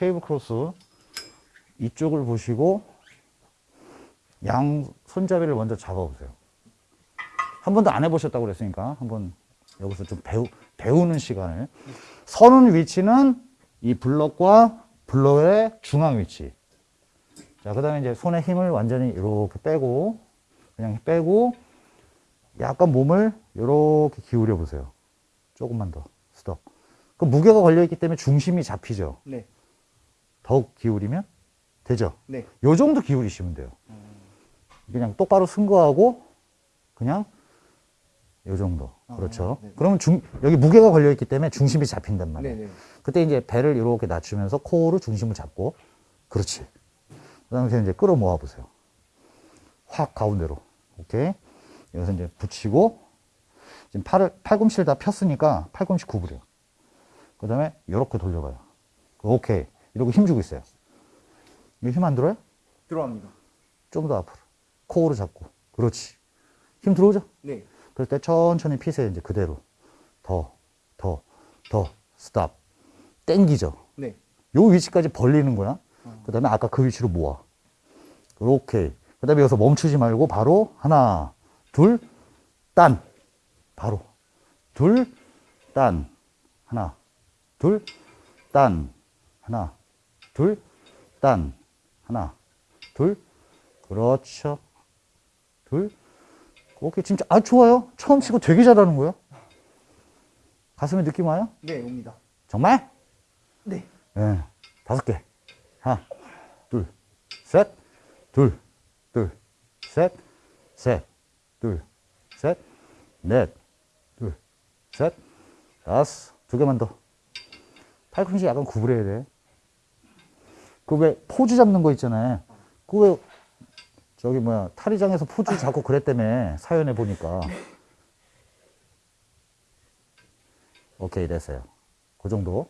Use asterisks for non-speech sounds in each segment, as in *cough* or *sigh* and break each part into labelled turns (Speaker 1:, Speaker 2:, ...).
Speaker 1: cable cross 이쪽을 보시고 양 손잡이를 먼저 잡아보세요. 한 번도 안 해보셨다고 그랬으니까 한번 여기서 좀 배우, 배우는 시간을 서는 위치는 이 블럭과 블럭의 중앙 위치 자, 그 다음에 이제 손에 힘을 완전히 이렇게 빼고, 그냥 빼고, 약간 몸을 이렇게 기울여 보세요. 조금만 더. 스톱. 그 무게가 걸려 있기 때문에 중심이 잡히죠.
Speaker 2: 네.
Speaker 1: 더욱 기울이면 되죠.
Speaker 2: 네.
Speaker 1: 요 정도 기울이시면 돼요. 그냥 똑바로 승거하고, 그냥 요 정도.
Speaker 2: 아,
Speaker 1: 그렇죠.
Speaker 2: 네.
Speaker 1: 그러면 중, 여기 무게가 걸려있기 때문에 중심이 잡힌단 말이에요.
Speaker 2: 네, 네.
Speaker 1: 그때 이제 배를 이렇게 낮추면서 코어로 중심을 잡고, 그렇지. 그 다음에 이제 끌어 모아 보세요. 확 가운데로. 오케이. 여기서 이제 붙이고, 지금 팔을, 팔꿈치를 다 폈으니까 팔꿈치 구부려. 그 다음에 이렇게 돌려가요. 오케이. 이러고 힘주고 있어요. 힘 안 들어요?
Speaker 2: 들어갑니다.
Speaker 1: 좀 더 앞으로. 코어로 잡고. 그렇지. 힘 들어오죠?
Speaker 2: 네.
Speaker 1: 그럴 때 천천히 피세요. 이제 그대로. 더, 더, 더. 스탑. 땡기죠.
Speaker 2: 네.
Speaker 1: 요 위치까지 벌리는 거야. 그 다음에 아까 그 위치로 모아. 오케이. 그 다음에 여기서 멈추지 말고 바로 하나, 둘, 딴. 바로. 둘, 딴. 하나, 둘, 딴. 하나, 둘, 딴. 하나, 둘. 그렇죠. 둘. 오케이. 진짜, 아, 좋아요. 처음 치고 되게 잘하는 거예요. 가슴에 느낌 와요?
Speaker 2: 네, 옵니다.
Speaker 1: 정말?
Speaker 2: 네.
Speaker 1: 예, 다섯 개. 하나, 둘, 셋, 둘, 둘, 셋, 셋, 둘, 셋, 넷, 둘, 셋, 다섯. 두 개만 더. 팔꿈치 약간 구부려야 돼. 그 왜 포즈 잡는 거 있잖아요. 그 왜 저기 뭐야 탈의장에서 포즈 잡고 그랬다며 사연에 보니까. 오케이 됐어요. 그 정도.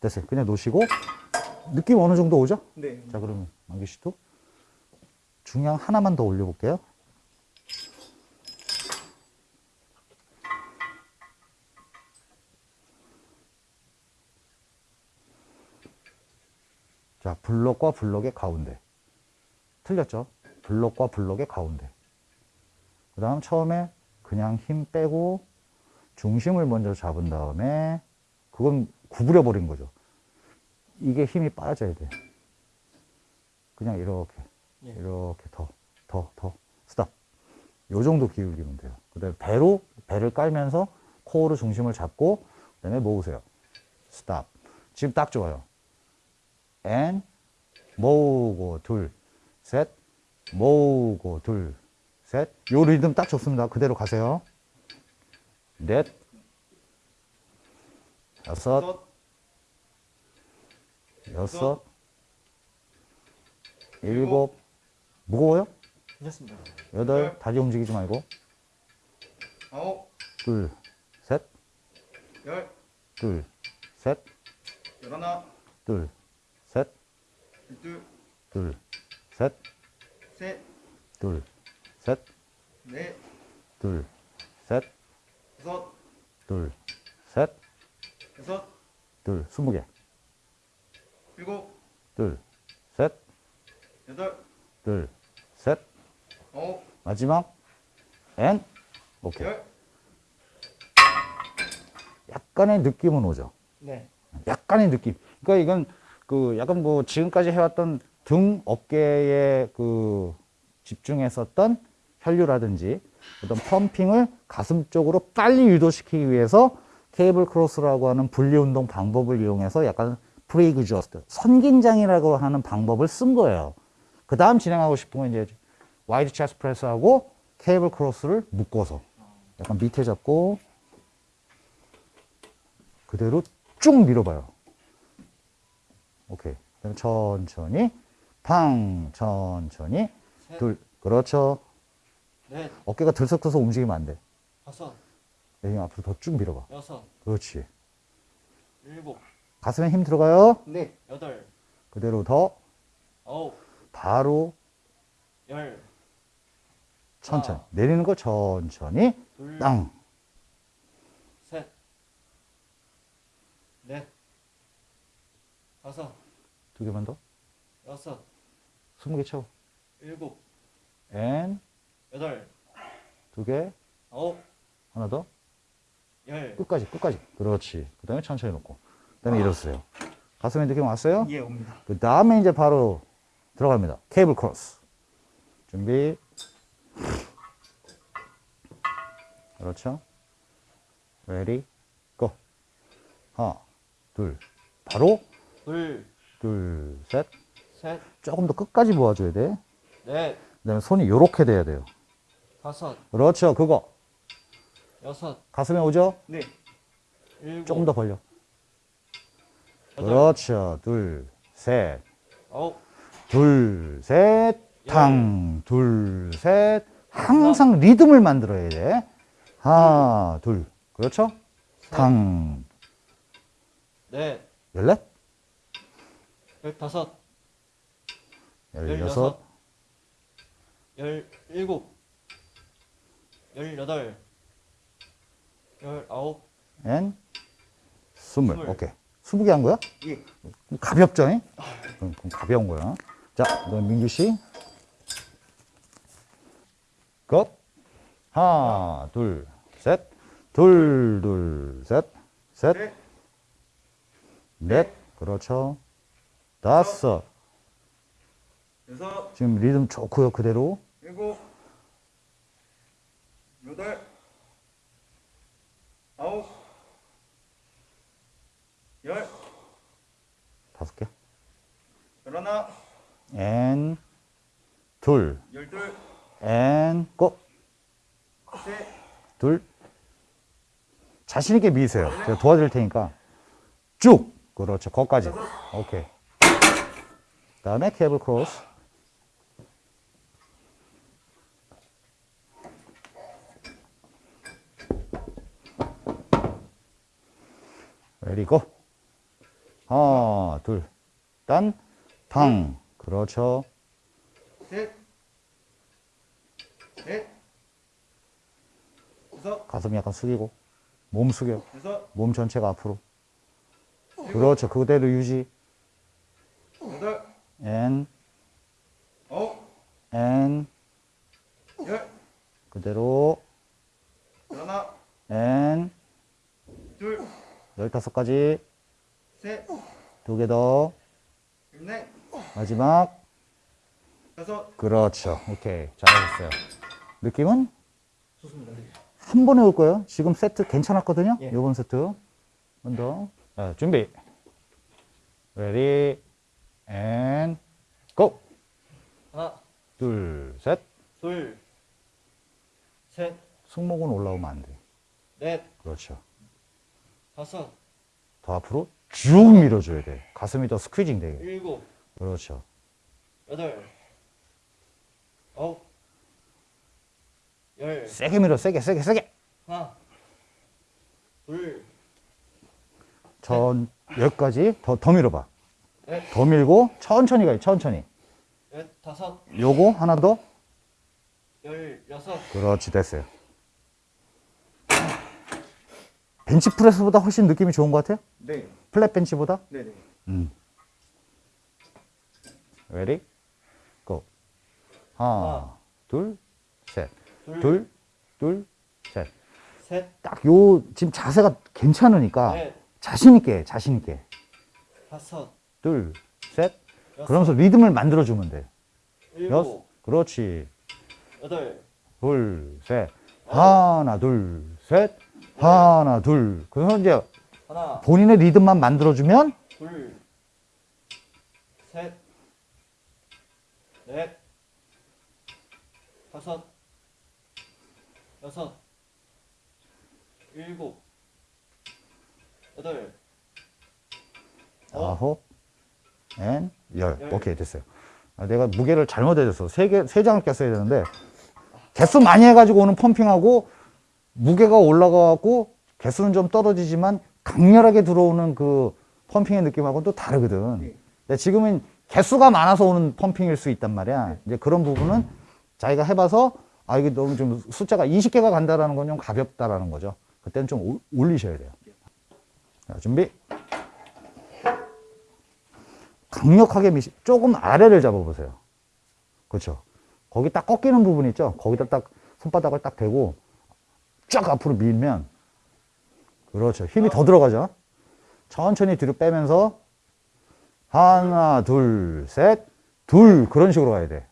Speaker 1: 됐어요. 그냥 놓으시고 느낌 어느 정도 오죠?
Speaker 2: 네.
Speaker 1: 자 그러면 만기 씨도 중량 하나만 더 올려볼게요. 자 블럭과 블럭의 가운데 틀렸죠? 블럭과 블럭의 가운데 그 다음 처음에 그냥 힘 빼고 중심을 먼저 잡은 다음에 그건 구부려 버린 거죠. 이게 힘이 빠져야 돼. 그냥 이렇게,
Speaker 2: 예.
Speaker 1: 이렇게 더, 더, 더, 스탑. 요 정도 기울이면 돼요. 그 다음에 배로, 배를 깔면서 코어로 중심을 잡고, 그 다음에 모으세요. 스탑. 지금 딱 좋아요. And, 모으고, 둘, 셋, 모으고, 둘, 셋. 요 리듬 딱 좋습니다. 그대로 가세요. 넷, 여섯, 여섯, 일곱, 무거워요?
Speaker 2: 괜찮습니다.
Speaker 1: 여덟, 다리 움직이지 말고.
Speaker 2: 아홉,
Speaker 1: 둘, 셋,
Speaker 2: 열,
Speaker 1: 둘, 셋,
Speaker 2: 열하나,
Speaker 1: 둘,
Speaker 2: 둘,
Speaker 1: 둘, 셋,
Speaker 2: 셋,
Speaker 1: 둘, 셋,
Speaker 2: 넷,
Speaker 1: 둘, 셋,
Speaker 2: 다섯,
Speaker 1: 둘, 셋,
Speaker 2: 여섯,
Speaker 1: 둘, 스무 개.
Speaker 2: 일곱,
Speaker 1: 둘, 셋,
Speaker 2: 여덟,
Speaker 1: 둘, 셋,
Speaker 2: 아홉,
Speaker 1: 마지막, and, 오케이.
Speaker 2: 열.
Speaker 1: 약간의 느낌은 오죠.
Speaker 2: 네.
Speaker 1: 약간의 느낌. 그러니까 이건 그 약간 뭐 지금까지 해왔던 등 어깨에 그 집중했었던 혈류라든지 어떤 펌핑을 가슴 쪽으로 빨리 유도시키기 위해서 cable cross라고 하는 분리 운동 방법을 이용해서 약간 pre-exhaust 선긴장이라고 하는 방법을 쓴 거예요. 그 다음 진행하고 싶은 건 이제 wide chest press하고 케이블 크로스를 묶어서 약간 밑에 잡고 그대로 쭉 밀어봐요. 오케이. 그럼 천천히, 팡, 천천히,
Speaker 2: 셋.
Speaker 1: 둘, 그렇죠.
Speaker 2: 넷,
Speaker 1: 어깨가 들썩들썩 움직이면 안 돼.
Speaker 2: 다섯,
Speaker 1: 여기 앞으로 더 쭉 밀어봐.
Speaker 2: 여섯,
Speaker 1: 그렇지.
Speaker 2: 일곱,
Speaker 1: 가슴에 힘 들어가요.
Speaker 2: 네, 여덟,
Speaker 1: 그대로 더,
Speaker 2: 아홉,
Speaker 1: 바로,
Speaker 2: 열,
Speaker 1: 천천히.
Speaker 2: 하나.
Speaker 1: 내리는 거 천천히,
Speaker 2: 둘,
Speaker 1: 땅.
Speaker 2: 셋, 넷, 다섯,
Speaker 1: 두 개만 더.
Speaker 2: 여섯,
Speaker 1: 스무 개 채워.
Speaker 2: 일곱,
Speaker 1: and
Speaker 2: 여덟,
Speaker 1: 두 개.
Speaker 2: 아홉,
Speaker 1: 하나 더.
Speaker 2: 열.
Speaker 1: 끝까지, 끝까지. 그렇지. 그 다음에 천천히 놓고. 그 다음에 일어서요. 가슴에 느낌 왔어요?
Speaker 2: 예, 옵니다.
Speaker 1: 그 다음에 이제 바로 들어갑니다. cable cross. 준비. 그렇죠. Ready, go. 하나, 둘. 바로,
Speaker 2: 둘,
Speaker 1: 둘, 셋.
Speaker 2: 셋,
Speaker 1: 조금 더 끝까지 모아줘야 돼.
Speaker 2: 넷,
Speaker 1: 그 다음에 손이 요렇게 돼야 돼요.
Speaker 2: 다섯,
Speaker 1: 그렇죠. 그거.
Speaker 2: 여섯,
Speaker 1: 가슴에 오죠?
Speaker 2: 네. 일곱,
Speaker 1: 조금 더 벌려.
Speaker 2: 여덟,
Speaker 1: 그렇죠. 둘, 셋.
Speaker 2: 아홉,
Speaker 1: 둘, 셋, 탕, 둘, 셋. 항상 리듬을 만들어야 돼. 하나, 둘. 그렇죠? 탕,
Speaker 2: 넷,
Speaker 1: 열넷,
Speaker 2: 열다섯,
Speaker 1: 열여섯,
Speaker 2: 열일곱, 열여덟, 열아홉,
Speaker 1: 엔, 스물.
Speaker 2: 스물.
Speaker 1: 오케이. 스무 개 한 거야?
Speaker 2: 예.
Speaker 1: 가볍죠? 잉? 그럼, 그럼 가벼운 거야. 자, 그럼 민규 씨. 고! 하나, 둘, 셋. 둘, 둘, 셋. 셋.
Speaker 2: 넷,
Speaker 1: 넷. 그렇죠. 다섯.
Speaker 2: 여섯,
Speaker 1: 지금 리듬 좋고요. 그대로.
Speaker 2: 일곱, 여덟, 아홉, 열,
Speaker 1: 다섯 개.
Speaker 2: 열하나,
Speaker 1: 엔, 둘,
Speaker 2: 열둘,
Speaker 1: 엔, 고!
Speaker 2: 셋,
Speaker 1: 둘. 자신있게 미세요. 제가 도와드릴 테니까. 쭉! 그렇죠. 거기까지. 오케이. 그 다음에 케이블 크로스. 레디 고. 하나, 둘. 딴, 탕. 그렇죠.
Speaker 2: 셋, 넷, 다섯,
Speaker 1: 가슴 약간 숙이고. 몸 숙여.
Speaker 2: 여섯,
Speaker 1: 몸 전체가 앞으로. 그렇죠. 그대로 유지.
Speaker 2: 여덟,
Speaker 1: 앤,
Speaker 2: 아홉,
Speaker 1: 앤,
Speaker 2: 열,
Speaker 1: 그대로.
Speaker 2: 열하나,
Speaker 1: and,
Speaker 2: 둘,
Speaker 1: 열다섯 가지.
Speaker 2: 셋,
Speaker 1: 두 개 더.
Speaker 2: 넷,
Speaker 1: 마지막.
Speaker 2: 다섯,
Speaker 1: 그렇죠. 오케이. 잘하셨어요. 느낌은
Speaker 2: 좋습니다. 네.
Speaker 1: 한 번에 올 거예요. 지금 세트 괜찮았거든요.
Speaker 2: 예.
Speaker 1: 요번 세트. 한번 더. 자, 준비. Ready. And, go!
Speaker 2: 하나,
Speaker 1: 둘, 셋.
Speaker 2: 둘, 셋,
Speaker 1: 승모근 올라오면 안 돼.
Speaker 2: 넷,
Speaker 1: 그렇죠.
Speaker 2: 다섯,
Speaker 1: 더 앞으로 쭉 밀어줘야 돼. 가슴이 더 squeezing 되게.
Speaker 2: 일곱,
Speaker 1: 그렇죠.
Speaker 2: 여덟, 아홉, 열,
Speaker 1: 세게 밀어, 세게, 세게, 세게.
Speaker 2: 하나, 둘,
Speaker 1: 전, 여기까지 더, 더 밀어봐.
Speaker 2: 넷,
Speaker 1: 더 밀고, 천천히 가요, 천천히.
Speaker 2: 열, 다섯,
Speaker 1: 요거 하나 더.
Speaker 2: 열, 여섯,
Speaker 1: 그렇지, 됐어요. 벤치프레스보다 훨씬 느낌이 좋은 것 같아요?
Speaker 2: 네,
Speaker 1: 플랫 벤치보다?
Speaker 2: 네, 네.
Speaker 1: 음. Ready, go. 하나,
Speaker 2: 하나,
Speaker 1: 둘, 셋.
Speaker 2: 둘,
Speaker 1: 둘, 둘, 셋.
Speaker 2: 셋,
Speaker 1: 딱 요, 지금 자세가 괜찮으니까
Speaker 2: 넷,
Speaker 1: 자신있게, 자신있게.
Speaker 2: 다섯,
Speaker 1: 둘, 셋.
Speaker 2: 여섯,
Speaker 1: 그러면서 리듬을 만들어주면 돼. 여섯.
Speaker 2: 일곱,
Speaker 1: 그렇지.
Speaker 2: 여덟,
Speaker 1: 둘, 셋. 하나, 둘, 셋. 하나, 둘. 그래서 이제
Speaker 2: 하나,
Speaker 1: 본인의 리듬만 만들어주면
Speaker 2: 둘, 셋, 넷, 다섯, 여섯, 일곱, 여덟,
Speaker 1: 아홉, 엔, 열.
Speaker 2: 열.
Speaker 1: 오케이, 됐어요. 아, 내가 무게를 잘못 해줬어. 세 개, 세 장을 꼈어야 되는데, 개수 많이 해가지고 오는 펌핑하고, 무게가 올라가고, 개수는 좀 떨어지지만, 강렬하게 들어오는 그 펌핑의 느낌하고는 또 다르거든.
Speaker 2: 네.
Speaker 1: 근데 지금은 개수가 많아서 오는 펌핑일 수 있단 말이야. 이제 그런 부분은 자기가 해봐서, 아, 이게 너무 좀 숫자가 20개가 간다라는 건 좀 가볍다라는 거죠. 그때는 좀 올- 올리셔야 돼요. 자, 준비. 강력하게 미시, 조금 아래를 잡아보세요. 그렇죠. 거기 딱 꺾이는 부분 있죠. 거기다 딱 손바닥을 딱 대고 쫙 앞으로 밀면 그렇죠. 힘이 더 들어가죠. 천천히 뒤로 빼면서 하나, 둘, 셋, 둘 그런 식으로 가야 돼.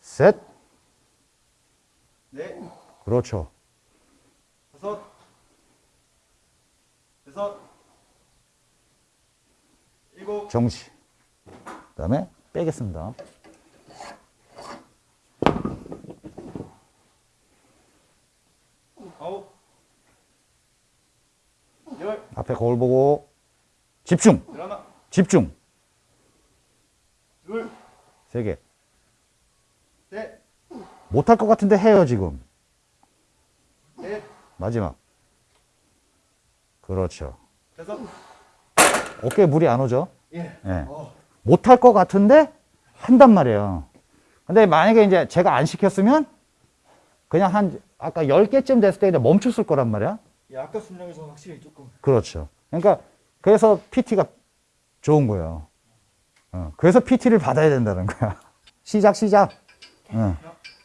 Speaker 1: 셋,
Speaker 2: 넷,
Speaker 1: 그렇죠.
Speaker 2: 다섯, 여섯, 일곱,
Speaker 1: 정시. 그 다음에 빼겠습니다.
Speaker 2: 아홉, 열,
Speaker 1: 앞에 거울 보고 집중,
Speaker 2: 드라마,
Speaker 1: 집중.
Speaker 2: 둘,
Speaker 1: 세 개.
Speaker 2: 셋,
Speaker 1: 못할 것 같은데 해요 지금.
Speaker 2: 넷,
Speaker 1: 마지막. 그렇죠.
Speaker 2: 다섯,
Speaker 1: 어깨에 물이 안 오죠?
Speaker 2: 예.
Speaker 1: 예.
Speaker 2: 어,
Speaker 1: 못할 것 같은데 한단 말이에요. 근데 만약에 이제 제가 안 시켰으면 그냥 한 아까 10개쯤 됐을 때 그냥 멈췄을 거란 말이야.
Speaker 2: 예, 아까 순량에서 확실히 조금
Speaker 1: 그렇죠. 그러니까 그래서 PT가 좋은 거예요. 어, 그래서 PT를 받아야 된다는 거야. *laughs* 시작, 시작. 어,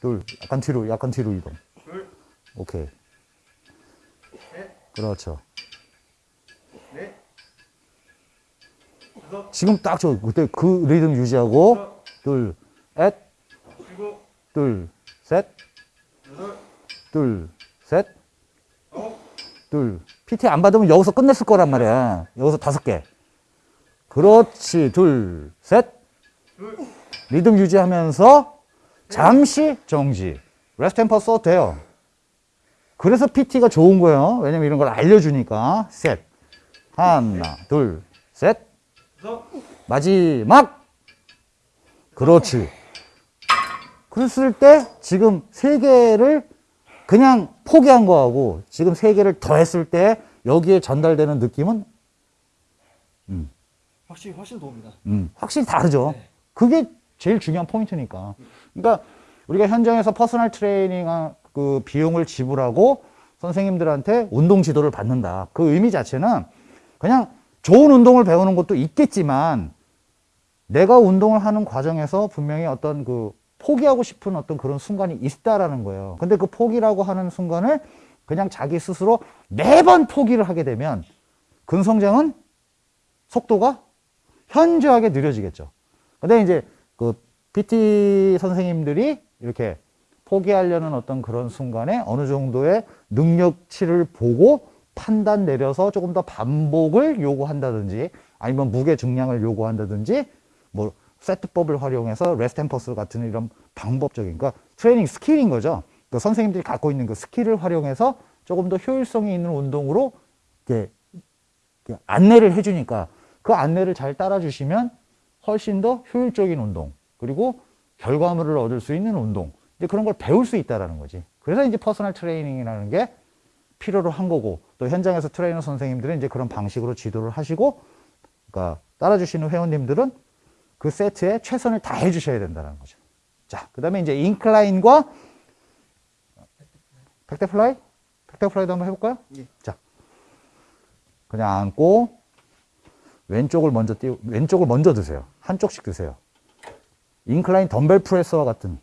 Speaker 1: 둘, 약간 뒤로, 약간 뒤로 이동.
Speaker 2: 둘,
Speaker 1: 오케이.
Speaker 2: 셋,
Speaker 1: 그렇죠.
Speaker 2: 넷, 다섯,
Speaker 1: 지금 딱 저 그때 그 리듬 유지하고 둘, 셋,
Speaker 2: 일곱,
Speaker 1: 둘, 셋, 둘, 셋, 둘. PT 안 받으면 여기서 끝냈을 거란 말이야. 여기서 다섯 개. 그렇지. 둘, 셋.
Speaker 2: 둘,
Speaker 1: 리듬 유지하면서 잠시 정지. rest tempo 써도 돼요. 그래서 PT가 좋은 거예요. 왜냐면 이런 걸 알려주니까. 셋. 하나, 둘, 셋. 마지막. 그렇지. 그랬을 때 지금 세 개를 그냥 포기한 거하고 지금 세 개를 더 했을 때 여기에 전달되는 느낌은
Speaker 2: 확실히 훨씬 도움이다.
Speaker 1: 음, 확실히 다르죠.
Speaker 2: 네.
Speaker 1: 그게 제일 중요한 포인트니까. 그러니까 우리가 현장에서 personal training 그 비용을 지불하고 선생님들한테 운동 지도를 받는다. 그 의미 자체는 그냥 좋은 운동을 배우는 것도 있겠지만 내가 운동을 하는 과정에서 분명히 어떤 그 포기하고 싶은 어떤 그런 순간이 있다라는 거예요. 근데 그 포기라고 하는 순간을 그냥 자기 스스로 매번 포기를 하게 되면 근성장은 속도가 현저하게 느려지겠죠. 근데 이제 그 PT 선생님들이 이렇게 포기하려는 어떤 그런 순간에 어느 정도의 능력치를 보고 판단 내려서 조금 더 반복을 요구한다든지 아니면 무게 중량을 요구한다든지 뭐 세트법을 활용해서 rest and pause 같은 이런 방법적인 그러니까 트레이닝 스킬인 거죠. 그 선생님들이 갖고 있는 그 스킬을 활용해서 조금 더 효율성이 있는 운동으로 이렇게 안내를 해주니까 그 안내를 잘 따라주시면 훨씬 더 효율적인 운동 그리고 결과물을 얻을 수 있는 운동 이제 그런 걸 배울 수 있다라는 거지. 그래서 이제 personal training이라는 게 필요로 한 거고 또 현장에서 트레이너 선생님들은 이제 그런 방식으로 지도를 하시고 그러니까 따라주시는 회원님들은 그 세트에 최선을 다해 주셔야 된다는 거죠. 자, 그 다음에 이제 인클라인과 백대플라이? 백대플라이도 한번 해볼까요?
Speaker 2: 예.
Speaker 1: 자, 그냥 앉고 왼쪽을 먼저 띄우, 왼쪽을 먼저 드세요. 한쪽씩 드세요. incline dumbbell press와 같은.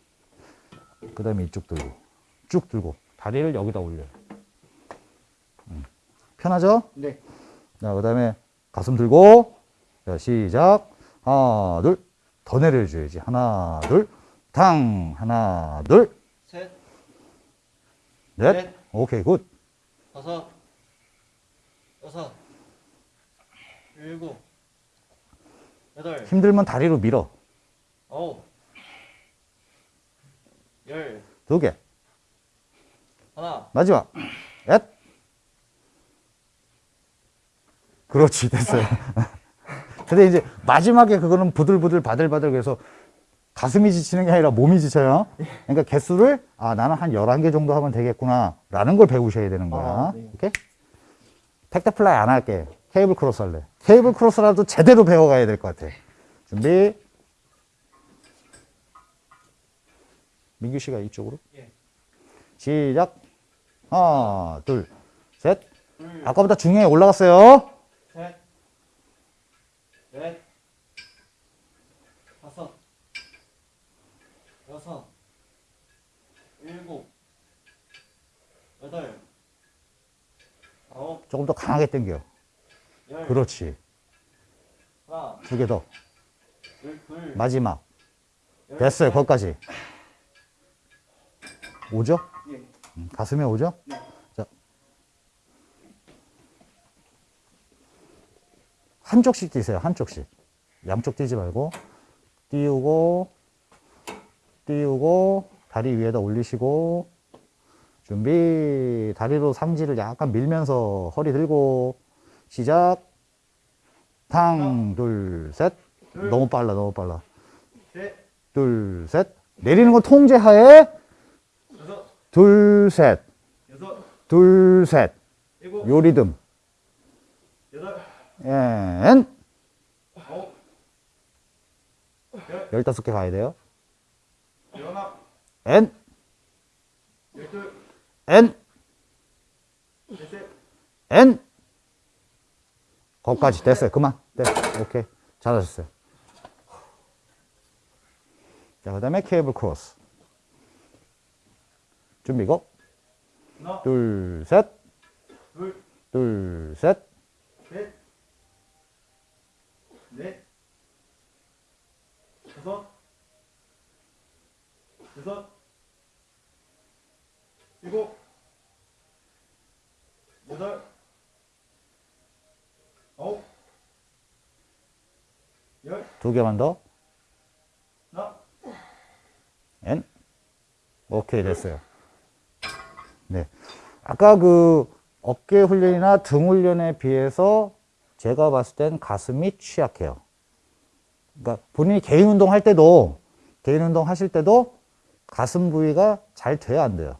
Speaker 1: 그 다음에 이쪽 들고. 쭉 들고. 다리를 여기다 올려요. 음. 편하죠?
Speaker 2: 네.
Speaker 1: 자, 그 다음에 가슴 들고. 자, 시작. 하나, 둘. 더 내려줘야지. 하나, 둘. 탕. 하나, 둘.
Speaker 2: 셋,
Speaker 1: 넷.
Speaker 2: 넷.
Speaker 1: 오케이, good.
Speaker 2: 다섯, 여섯, 일곱, 여덟,
Speaker 1: 힘들면 다리로 밀어.
Speaker 2: 아홉, 열,
Speaker 1: 두 개.
Speaker 2: 하나,
Speaker 1: 마지막. 앳. 그렇지, 됐어요. *laughs* 근데 이제 마지막에 그거는 부들부들 바들바들 그래서 가슴이 지치는 게 아니라 몸이 지쳐요. 그러니까 개수를, 아, 나는 한 11개 정도 하면 되겠구나. 라는 걸 배우셔야 되는 거야.
Speaker 2: 아, 네.
Speaker 1: 오케이? pec deck fly 안 할게. cable cross 할래. cable cross라도 제대로 배워가야 될 것 같아. 준비. 민규 씨가 이쪽으로.
Speaker 2: 예.
Speaker 1: 시작. 하나, 둘, 셋.
Speaker 2: 둘,
Speaker 1: 아까보다 중량이 올라갔어요.
Speaker 2: 셋, 넷, 다섯, 여섯, 일곱, 여덟, 아홉,
Speaker 1: 조금 더 강하게 당겨.
Speaker 2: 열.
Speaker 1: 그렇지.
Speaker 2: 하나,
Speaker 1: 두 개 더.
Speaker 2: 둘, 둘.
Speaker 1: 마지막.
Speaker 2: 열.
Speaker 1: 됐어요. 거기까지. 오죠?
Speaker 2: 예.
Speaker 1: 음, 가슴에 오죠?
Speaker 2: 네.
Speaker 1: 한쪽씩 뛰세요. 한쪽씩. 양쪽 뛰지 말고. 띄우고, 띄우고, 다리 위에다 올리시고, 준비. 다리로 삼지를 약간 밀면서 허리 들고, 시작. 탕, 둘, 셋.
Speaker 2: 둘.
Speaker 1: 너무 빨라, 너무 빨라.
Speaker 2: 셋,
Speaker 1: 둘, 셋. 내리는 건 통제하에 둘, 셋. 둘, 셋. 요 리듬. 엔. 열다섯 개 가야 돼요. 엔. 엔. 엔. 거기까지 됐어요. 그만. 네. 오케이. 잘하셨어요. 자, 그 다음에 케이블 크로스. 준비, 고. 둘, 셋.
Speaker 2: 둘,
Speaker 1: 둘, 셋.
Speaker 2: 셋, 넷, 다섯, 여섯, 일곱, 여덟, 아홉, 열,
Speaker 1: 두 개만 더.
Speaker 2: 하나,
Speaker 1: 엔. 오케이, 됐어요. 네. 아까 그 어깨 훈련이나 등 훈련에 비해서 제가 봤을 땐 가슴이 취약해요. 그러니까 본인이 개인 운동 할 때도, 개인 운동 하실 때도 가슴 부위가 잘 돼야 안 돼요.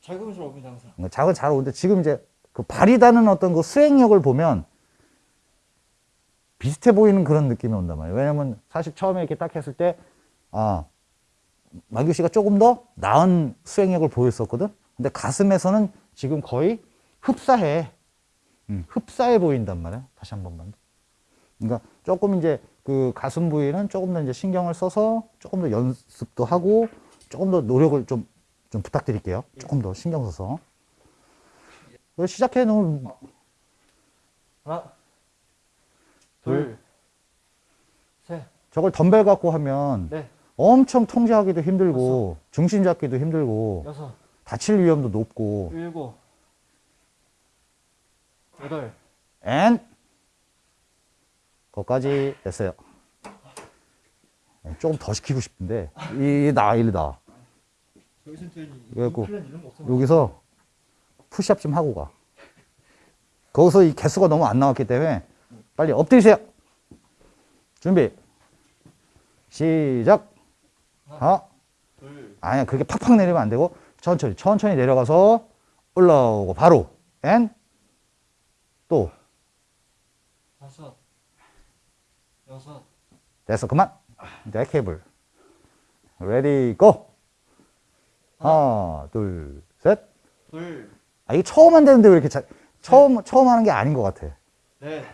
Speaker 2: 자금스러웁니다 항상.
Speaker 1: 그러니까 작은 잘 오는데 지금 이제 그 발휘다는 어떤 그 수행력을 보면 비슷해 보이는 그런 느낌이 온단 말이에요. 왜냐면 사실 처음에 이렇게 딱 했을 때, 아, 마규 씨가 조금 더 나은 수행력을 보였었거든? 근데 가슴에서는 지금 거의 흡사해. 음, 흡사해 보인단 말이야. 다시 한 번만. 그러니까 조금 이제 그 가슴 부위는 조금 더 이제 신경을 써서 조금 더 연습도 하고 조금 더 노력을 좀, 좀 부탁드릴게요. 조금 더 신경 써서. 시작해 놓은
Speaker 2: 하나, 둘, 셋,
Speaker 1: 저걸 덤벨 갖고 하면
Speaker 2: 넷,
Speaker 1: 엄청 통제하기도 힘들고 중심 잡기도 힘들고
Speaker 2: 여섯,
Speaker 1: 다칠 위험도 높고
Speaker 2: 일곱,
Speaker 1: and 거기까지 됐어요. 네, 조금 더 시키고 싶은데 이 나, 일다. 그래갖고. 여기서 푸시업 좀 하고 가. 거기서 이 개수가 너무 안 나왔기 때문에 빨리 엎드리세요. 준비. 시작. 하나.
Speaker 2: 둘,
Speaker 1: 아니야, 그렇게 팍팍 내리면 안 되고 천천히, 천천히 내려가서 올라오고 바로 and 또
Speaker 2: 다섯, 여섯,
Speaker 1: 됐어, 그만. 이제 케이블. ready go. 하나, 둘, 셋.
Speaker 2: 둘,
Speaker 1: 아, 이게 처음 한다는데 왜 이렇게 잘, 처음, 처음 하는 게 아닌 것 같아.
Speaker 2: 넷,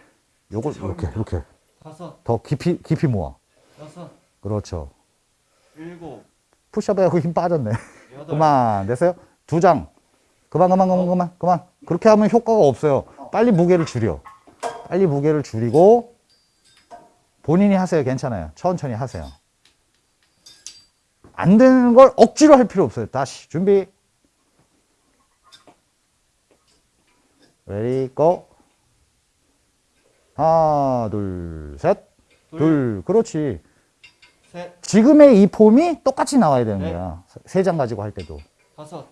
Speaker 1: 요걸 이렇게, 이렇게.
Speaker 2: 다섯,
Speaker 1: 더 깊이, 깊이 모아.
Speaker 2: 여섯,
Speaker 1: 그렇죠.
Speaker 2: 일곱,
Speaker 1: push-up에 하고 힘 빠졌네.
Speaker 2: 여덟,
Speaker 1: 그만. 됐어요? 두 장. 그만, 그만, 그만, 그만, 그만. 그렇게 하면 효과가 없어요. 빨리 무게를 줄여. 빨리 무게를 줄이고, 본인이 하세요. 괜찮아요. 천천히 하세요. 안 되는 걸 억지로 할 필요 없어요. 다시. 준비. ready, go. 하나, 둘, 셋.
Speaker 2: 둘,
Speaker 1: 둘. 그렇지.
Speaker 2: 셋,
Speaker 1: 지금의 이 폼이 똑같이 나와야 되는
Speaker 2: 네.
Speaker 1: 거야. 세 장 가지고 할 때도.
Speaker 2: 다섯,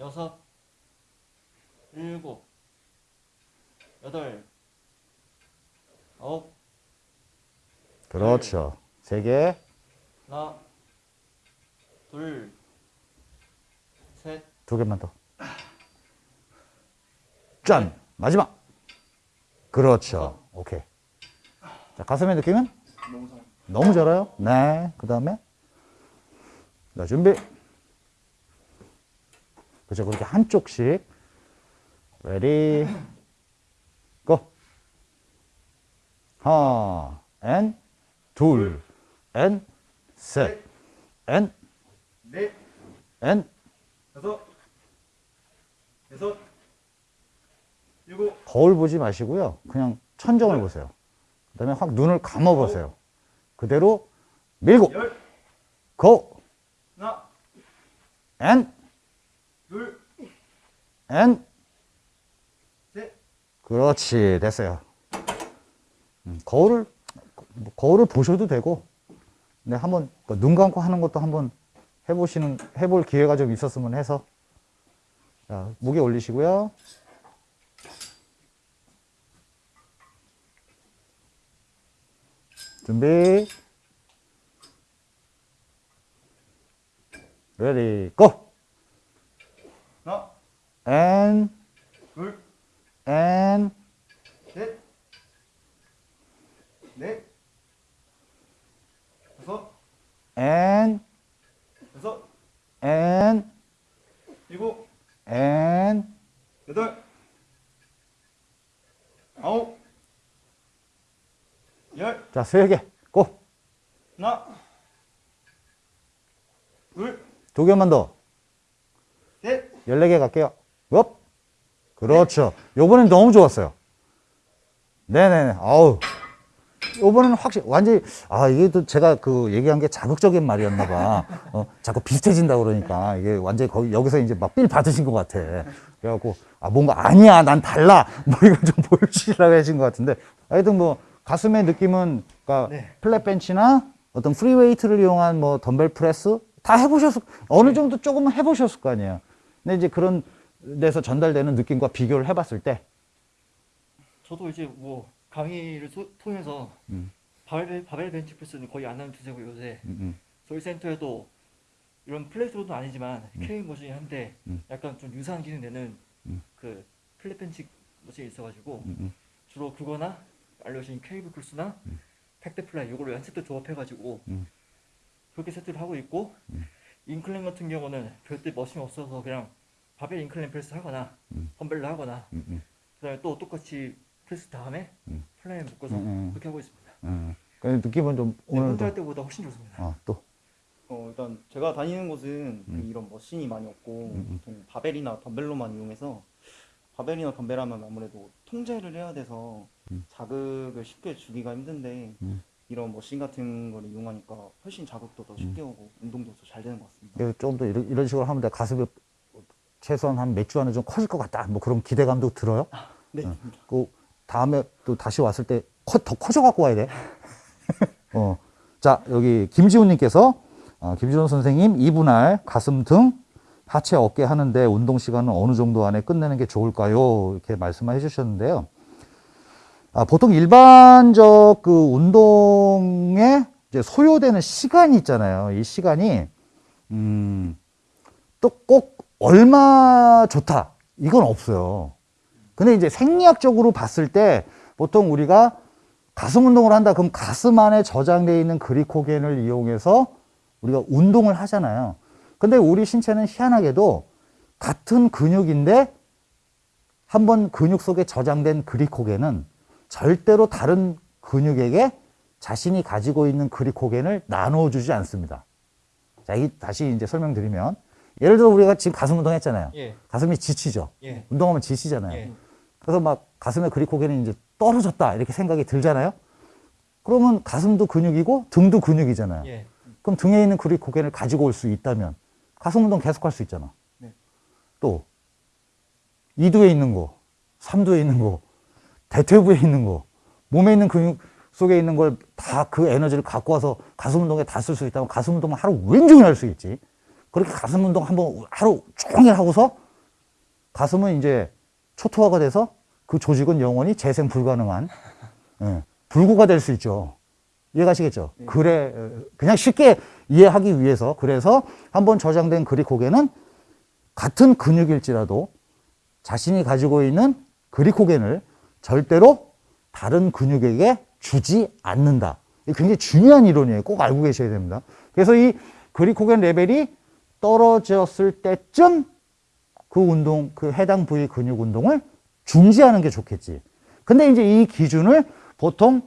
Speaker 2: 여섯, 일곱, 여덟, 아홉,
Speaker 1: 그렇죠. 세 개.
Speaker 2: 하나, 둘, 셋,
Speaker 1: 두 개만 더. 짠! 마지막! 그렇죠. 오케이. 자, 가슴의 느낌은?
Speaker 2: 너무 잘.
Speaker 1: 너무 잘해요. 네. 그 다음에. 자, 준비. 그죠. 그렇게 한쪽씩. 고. 하나, 앤. 둘, 엔, 셋, 엔,
Speaker 2: 넷,
Speaker 1: 엔.
Speaker 2: 다섯, 여섯, 일곱,
Speaker 1: 거울 보지 마시고요. 그냥 천정을 보세요. 그 다음에 확 눈을 감아 보세요. 그대로 밀고,
Speaker 2: 열,
Speaker 1: 고,
Speaker 2: 하나, 둘,
Speaker 1: 엔.
Speaker 2: 셋,
Speaker 1: 그렇지. 됐어요. 음, 거울을, 뭐 거울을 보셔도 되고, 근데 한번 그눈 감고 하는 것도 한번 해보시는, 해볼 기회가 좀 있었으면 해서. 자, 무게 올리시고요. 준비. 레디, 고!
Speaker 2: 하나,
Speaker 1: 앤,
Speaker 2: 둘,
Speaker 1: 앤,
Speaker 2: 셋, 넷, 다섯,
Speaker 1: 앤,
Speaker 2: 여섯,
Speaker 1: 앤,
Speaker 2: 일곱,
Speaker 1: 앤,
Speaker 2: 여덟, 아홉, 열,
Speaker 1: 자, 세 개, go!
Speaker 2: 하나, 둘,
Speaker 1: 두 개만 더.
Speaker 2: 셋,
Speaker 1: 14개 갈게요. up. 그렇죠. 요번엔 너무 좋았어요. 네네네. 아우. 요번에는 확실히, 완전히, 아, 이게 또 제가 그 얘기한 게 자극적인 말이었나 봐. 어, 자꾸 비슷해진다 그러니까 이게 완전히 거기, 여기서 이제 막 삘 받으신 것 같아. 그래갖고, 아, 뭔가 아니야. 난 달라. *laughs* 뭐 이걸 좀 보여주시려고 하신 것 같은데. 하여튼 뭐, 가슴의 느낌은, 그니까,
Speaker 2: 네.
Speaker 1: flat 벤치나 어떤 free weight를 이용한 뭐 덤벨 프레스 다 해보셨을, 어느 정도 조금은 해보셨을 거 아니에요. 근데 이제 그런 데서 전달되는 느낌과 비교를 해봤을 때,
Speaker 2: 저도 이제 뭐 강의를 소- 통해서
Speaker 1: 음.
Speaker 2: 바벨, 바벨 벤치 프레스는 거의 안 하는 추세고 요새
Speaker 1: 음,
Speaker 2: 저희 센터에도 이런 plate loaded는 아니지만 K 머신이 한대
Speaker 1: 음.
Speaker 2: 약간 좀 유사한 기능 되는
Speaker 1: 음.
Speaker 2: 그 flat 벤치 machine이 있어가지고
Speaker 1: 음, 음,
Speaker 2: 주로 그거나 알려주신 cable cross나 pec deck fly 이거를 한 세트 조합해가지고
Speaker 1: 음.
Speaker 2: 그렇게 세트를 하고 있고 incline 같은 경우는 별도 machine이 없어서 그냥 바벨 incline 프레스 하거나
Speaker 1: 음.
Speaker 2: 덤벨로 하거나
Speaker 1: 음, 음,
Speaker 2: 그다음에 또 똑같이 프레스 다음에
Speaker 1: 음.
Speaker 2: fly 묶어서
Speaker 1: 음, 음.
Speaker 2: 그렇게 하고 있습니다.
Speaker 1: 음. 그 느낌은 좀
Speaker 2: 네, 혼자
Speaker 1: 오늘도
Speaker 2: 할 때보다 훨씬 좋습니다.
Speaker 1: 어, 또
Speaker 3: 어, 일단 제가 다니는 곳은 그
Speaker 1: 음.
Speaker 3: 이런 machine이 많이 없고
Speaker 1: 음, 음.
Speaker 3: 보통 바벨이나 덤벨로만 이용해서 바벨이나 덤벨 하면 아무래도 통제를 해야 돼서
Speaker 1: 음.
Speaker 3: 자극을 쉽게 주기가 힘든데
Speaker 1: 음.
Speaker 3: 이런 machine 같은 걸 이용하니까 훨씬 자극도 더 쉽게 오고 운동도 더 잘 되는 것 같습니다.
Speaker 1: 조금 더 이런, 이런 식으로 하면 내 가슴이 최소한 한 몇 주 안에 좀 커질 것 같다. 뭐 그런 기대감도 들어요.
Speaker 3: 네.
Speaker 1: 그 다음에 또 다시 왔을 때 더 커져 갖고 와야 돼. *laughs* 어. 자, 여기 김지훈 님께서 어, 김지훈 선생님 이분할 가슴 등 하체 어깨 하는데 운동 시간은 어느 정도 안에 끝내는 게 좋을까요? 이렇게 말씀해 주셨는데요. 아, 보통 일반적 그 운동에 소요되는 시간이 있잖아요. 이 시간이 음, 또 꼭 얼마 좋다 이건 없어요. 근데 이제 생리학적으로 봤을 때 보통 우리가 가슴 운동을 한다 그럼 가슴 안에 저장되어 있는 그리코겐을 이용해서 우리가 운동을 하잖아요. 근데 우리 신체는 희한하게도 같은 근육인데 한번 근육 속에 저장된 그리코겐은 절대로 다른 근육에게 자신이 가지고 있는 그리코겐을 나누어 주지 않습니다. 자, 이 다시 이제 설명드리면 예를 들어 우리가 지금 가슴 운동 했잖아요.
Speaker 2: 예,
Speaker 1: 가슴이 지치죠.
Speaker 2: 예,
Speaker 1: 운동하면 지치잖아요.
Speaker 2: 예.
Speaker 1: 그래서 막 가슴에 그리코겐이 이제 떨어졌다 이렇게 생각이 들잖아요. 그러면 가슴도 근육이고 등도 근육이잖아요.
Speaker 2: 예.
Speaker 1: 그럼 등에 있는 그리코겐을 가지고 올 수 있다면 가슴 운동 계속 할 수 있잖아.
Speaker 3: 네.
Speaker 1: 또 이두에 있는 거, 삼두에 있는 거, 대퇴부에 있는 거, 몸에 있는 근육 속에 있는 걸 다 그 에너지를 갖고 와서 가슴 운동에 다 쓸 수 있다면 가슴 운동을 하루 왼종일 할 수 있지. 그렇게 가슴 운동 한번 하루 종일 하고서 가슴은 이제 초토화가 돼서 그 조직은 영원히 재생 불가능한 예, 불구가 될 수 있죠. 이해가시겠죠? 그래 어, 그냥 쉽게 이해하기 위해서 그래서 한번 저장된 그리코겐은 같은 근육일지라도 자신이 가지고 있는 그리코겐을 절대로 다른 근육에게 주지 않는다. 이게 굉장히 중요한 이론이에요. 꼭 알고 계셔야 됩니다. 그래서 이 그리코겐 레벨이 떨어졌을 때쯤 그 운동, 그 해당 부위 근육 운동을 중지하는 게 좋겠지. 근데 이제 이 기준을 보통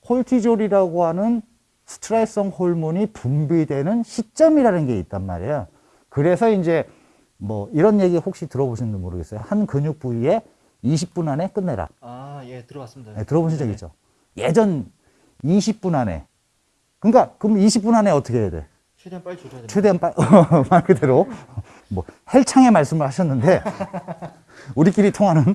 Speaker 1: 콜티졸이라고 하는 스트레스성 호르몬이 분비되는 시점이라는 게 있단 말이에요. 그래서 이제 뭐 이런 얘기 혹시 들어보셨는지 모르겠어요. 한 근육 부위에 20분 안에 끝내라.
Speaker 2: 아, 예, 들어봤습니다.
Speaker 1: 네, 들어보신 적
Speaker 2: 네네.
Speaker 1: 있죠? 예전 20분 안에. 그러니까 그럼 20분 안에 어떻게 해야 돼?
Speaker 2: 최대한 빨리 조져야 됩니다.
Speaker 1: 최대한 빨, *laughs* 말 그대로 뭐 헬창의 말씀을 하셨는데 우리끼리 통하는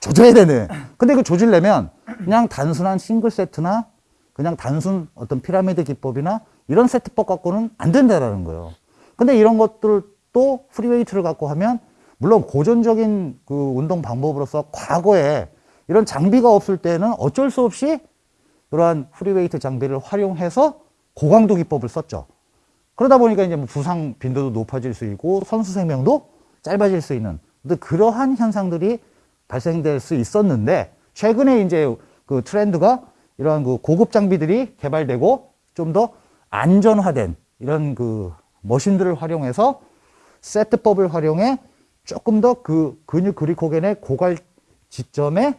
Speaker 1: 조져야 되네. 근데 그 조질려면 그냥 단순한 싱글 세트나 그냥 단순 어떤 피라미드 기법이나 이런 세트법 갖고는 안 된다라는 거예요. 근데 이런 것들 또 free weight를 갖고 하면 물론 고전적인 그 운동 방법으로서 과거에 이런 장비가 없을 때는 어쩔 수 없이 그러한 free weight 장비를 활용해서 고강도 기법을 썼죠. 그러다 보니까 이제 뭐 부상 빈도도 높아질 수 있고 선수 생명도 짧아질 수 있는. 그러한 현상들이 발생될 수 있었는데 최근에 이제 그 트렌드가 이러한 그 고급 장비들이 개발되고 좀 더 안전화된 이런 그 머신들을 활용해서 세트법을 활용해 조금 더 그 근육 그리코겐의 고갈 지점에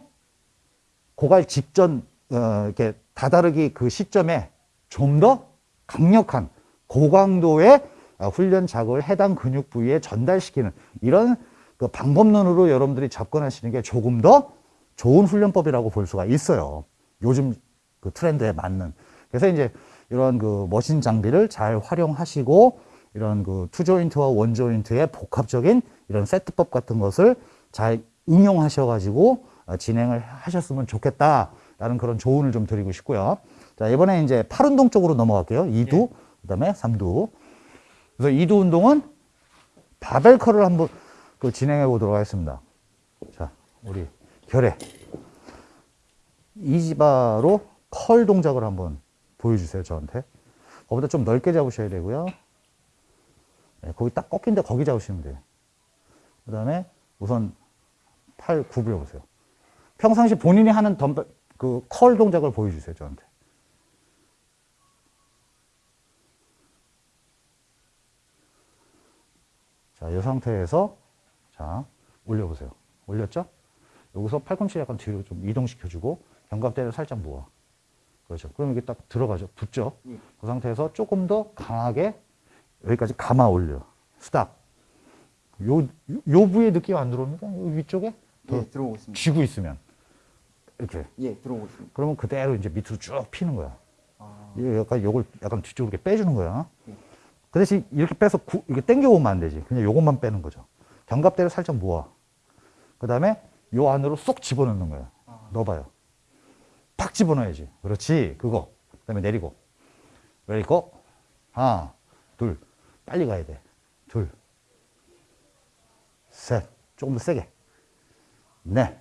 Speaker 1: 고갈 직전 어, 이렇게 다다르기 그 시점에 좀 더 강력한 고강도의 어, 훈련 자극을 해당 근육 부위에 전달시키는 이런 그 방법론으로 여러분들이 접근하시는 게 조금 더 좋은 훈련법이라고 볼 수가 있어요. 요즘 그 트렌드에 맞는. 그래서 이제 이런 그 머신 장비를 잘 활용하시고 이런 그 투조인트와 원조인트의 복합적인 이런 세트법 같은 것을 잘 응용하셔가지고 어, 진행을 하셨으면 좋겠다라는 그런 조언을 좀 드리고 싶고요. 자, 이번에 이제 팔 운동 쪽으로 넘어갈게요. 2두, 그 다음에 3두. 그래서 2두 운동은 바벨 컬을 한번 그 진행해 보도록 하겠습니다. 자, 우리 결에 이지바로 컬 동작을 한번 보여주세요, 저한테. 거기다 좀 넓게 잡으셔야 되고요. 네, 거기 딱 꺾인데 거기 잡으시면 돼요. 그 다음에 우선 팔 구부려 보세요. 평상시 본인이 하는 덤벨, 그 curl 동작을 보여주세요, 저한테. 자, 이 상태에서, 자, 올려보세요. 올렸죠? 여기서 팔꿈치 약간 뒤로 좀 이동시켜주고, 견갑대를 살짝 모아. 그렇죠. 그럼 이게 딱 들어가죠. 붙죠?
Speaker 3: 예.
Speaker 1: 그 상태에서 조금 더 강하게 여기까지 감아 올려. stop. 요, 요 부위에 느낌 안 들어옵니까? 요 위쪽에? 더
Speaker 3: 예, 들어오고 있습니다.
Speaker 1: 쥐고 있으면. 이렇게.
Speaker 3: 예, 들어오고 있습니다.
Speaker 1: 그러면 그대로 이제 밑으로 쭉 피는 거야.
Speaker 3: 아,
Speaker 1: 이 약간 요걸 약간 뒤쪽으로 이렇게 빼주는 거야.
Speaker 3: 예.
Speaker 1: 그 대신 이렇게 빼서 구, 이렇게 당겨오면 안 되지. 그냥 요것만 빼는 거죠. 견갑대를 살짝 모아. 그 다음에 요 안으로 쏙 집어넣는 거야.
Speaker 3: 아.
Speaker 1: 넣어봐요. 팍 집어넣어야지. 그렇지. 그거. 그 다음에 내리고. 내리고. 하나, 둘. 빨리 가야 돼. 둘. 셋. 조금 더 세게. 넷.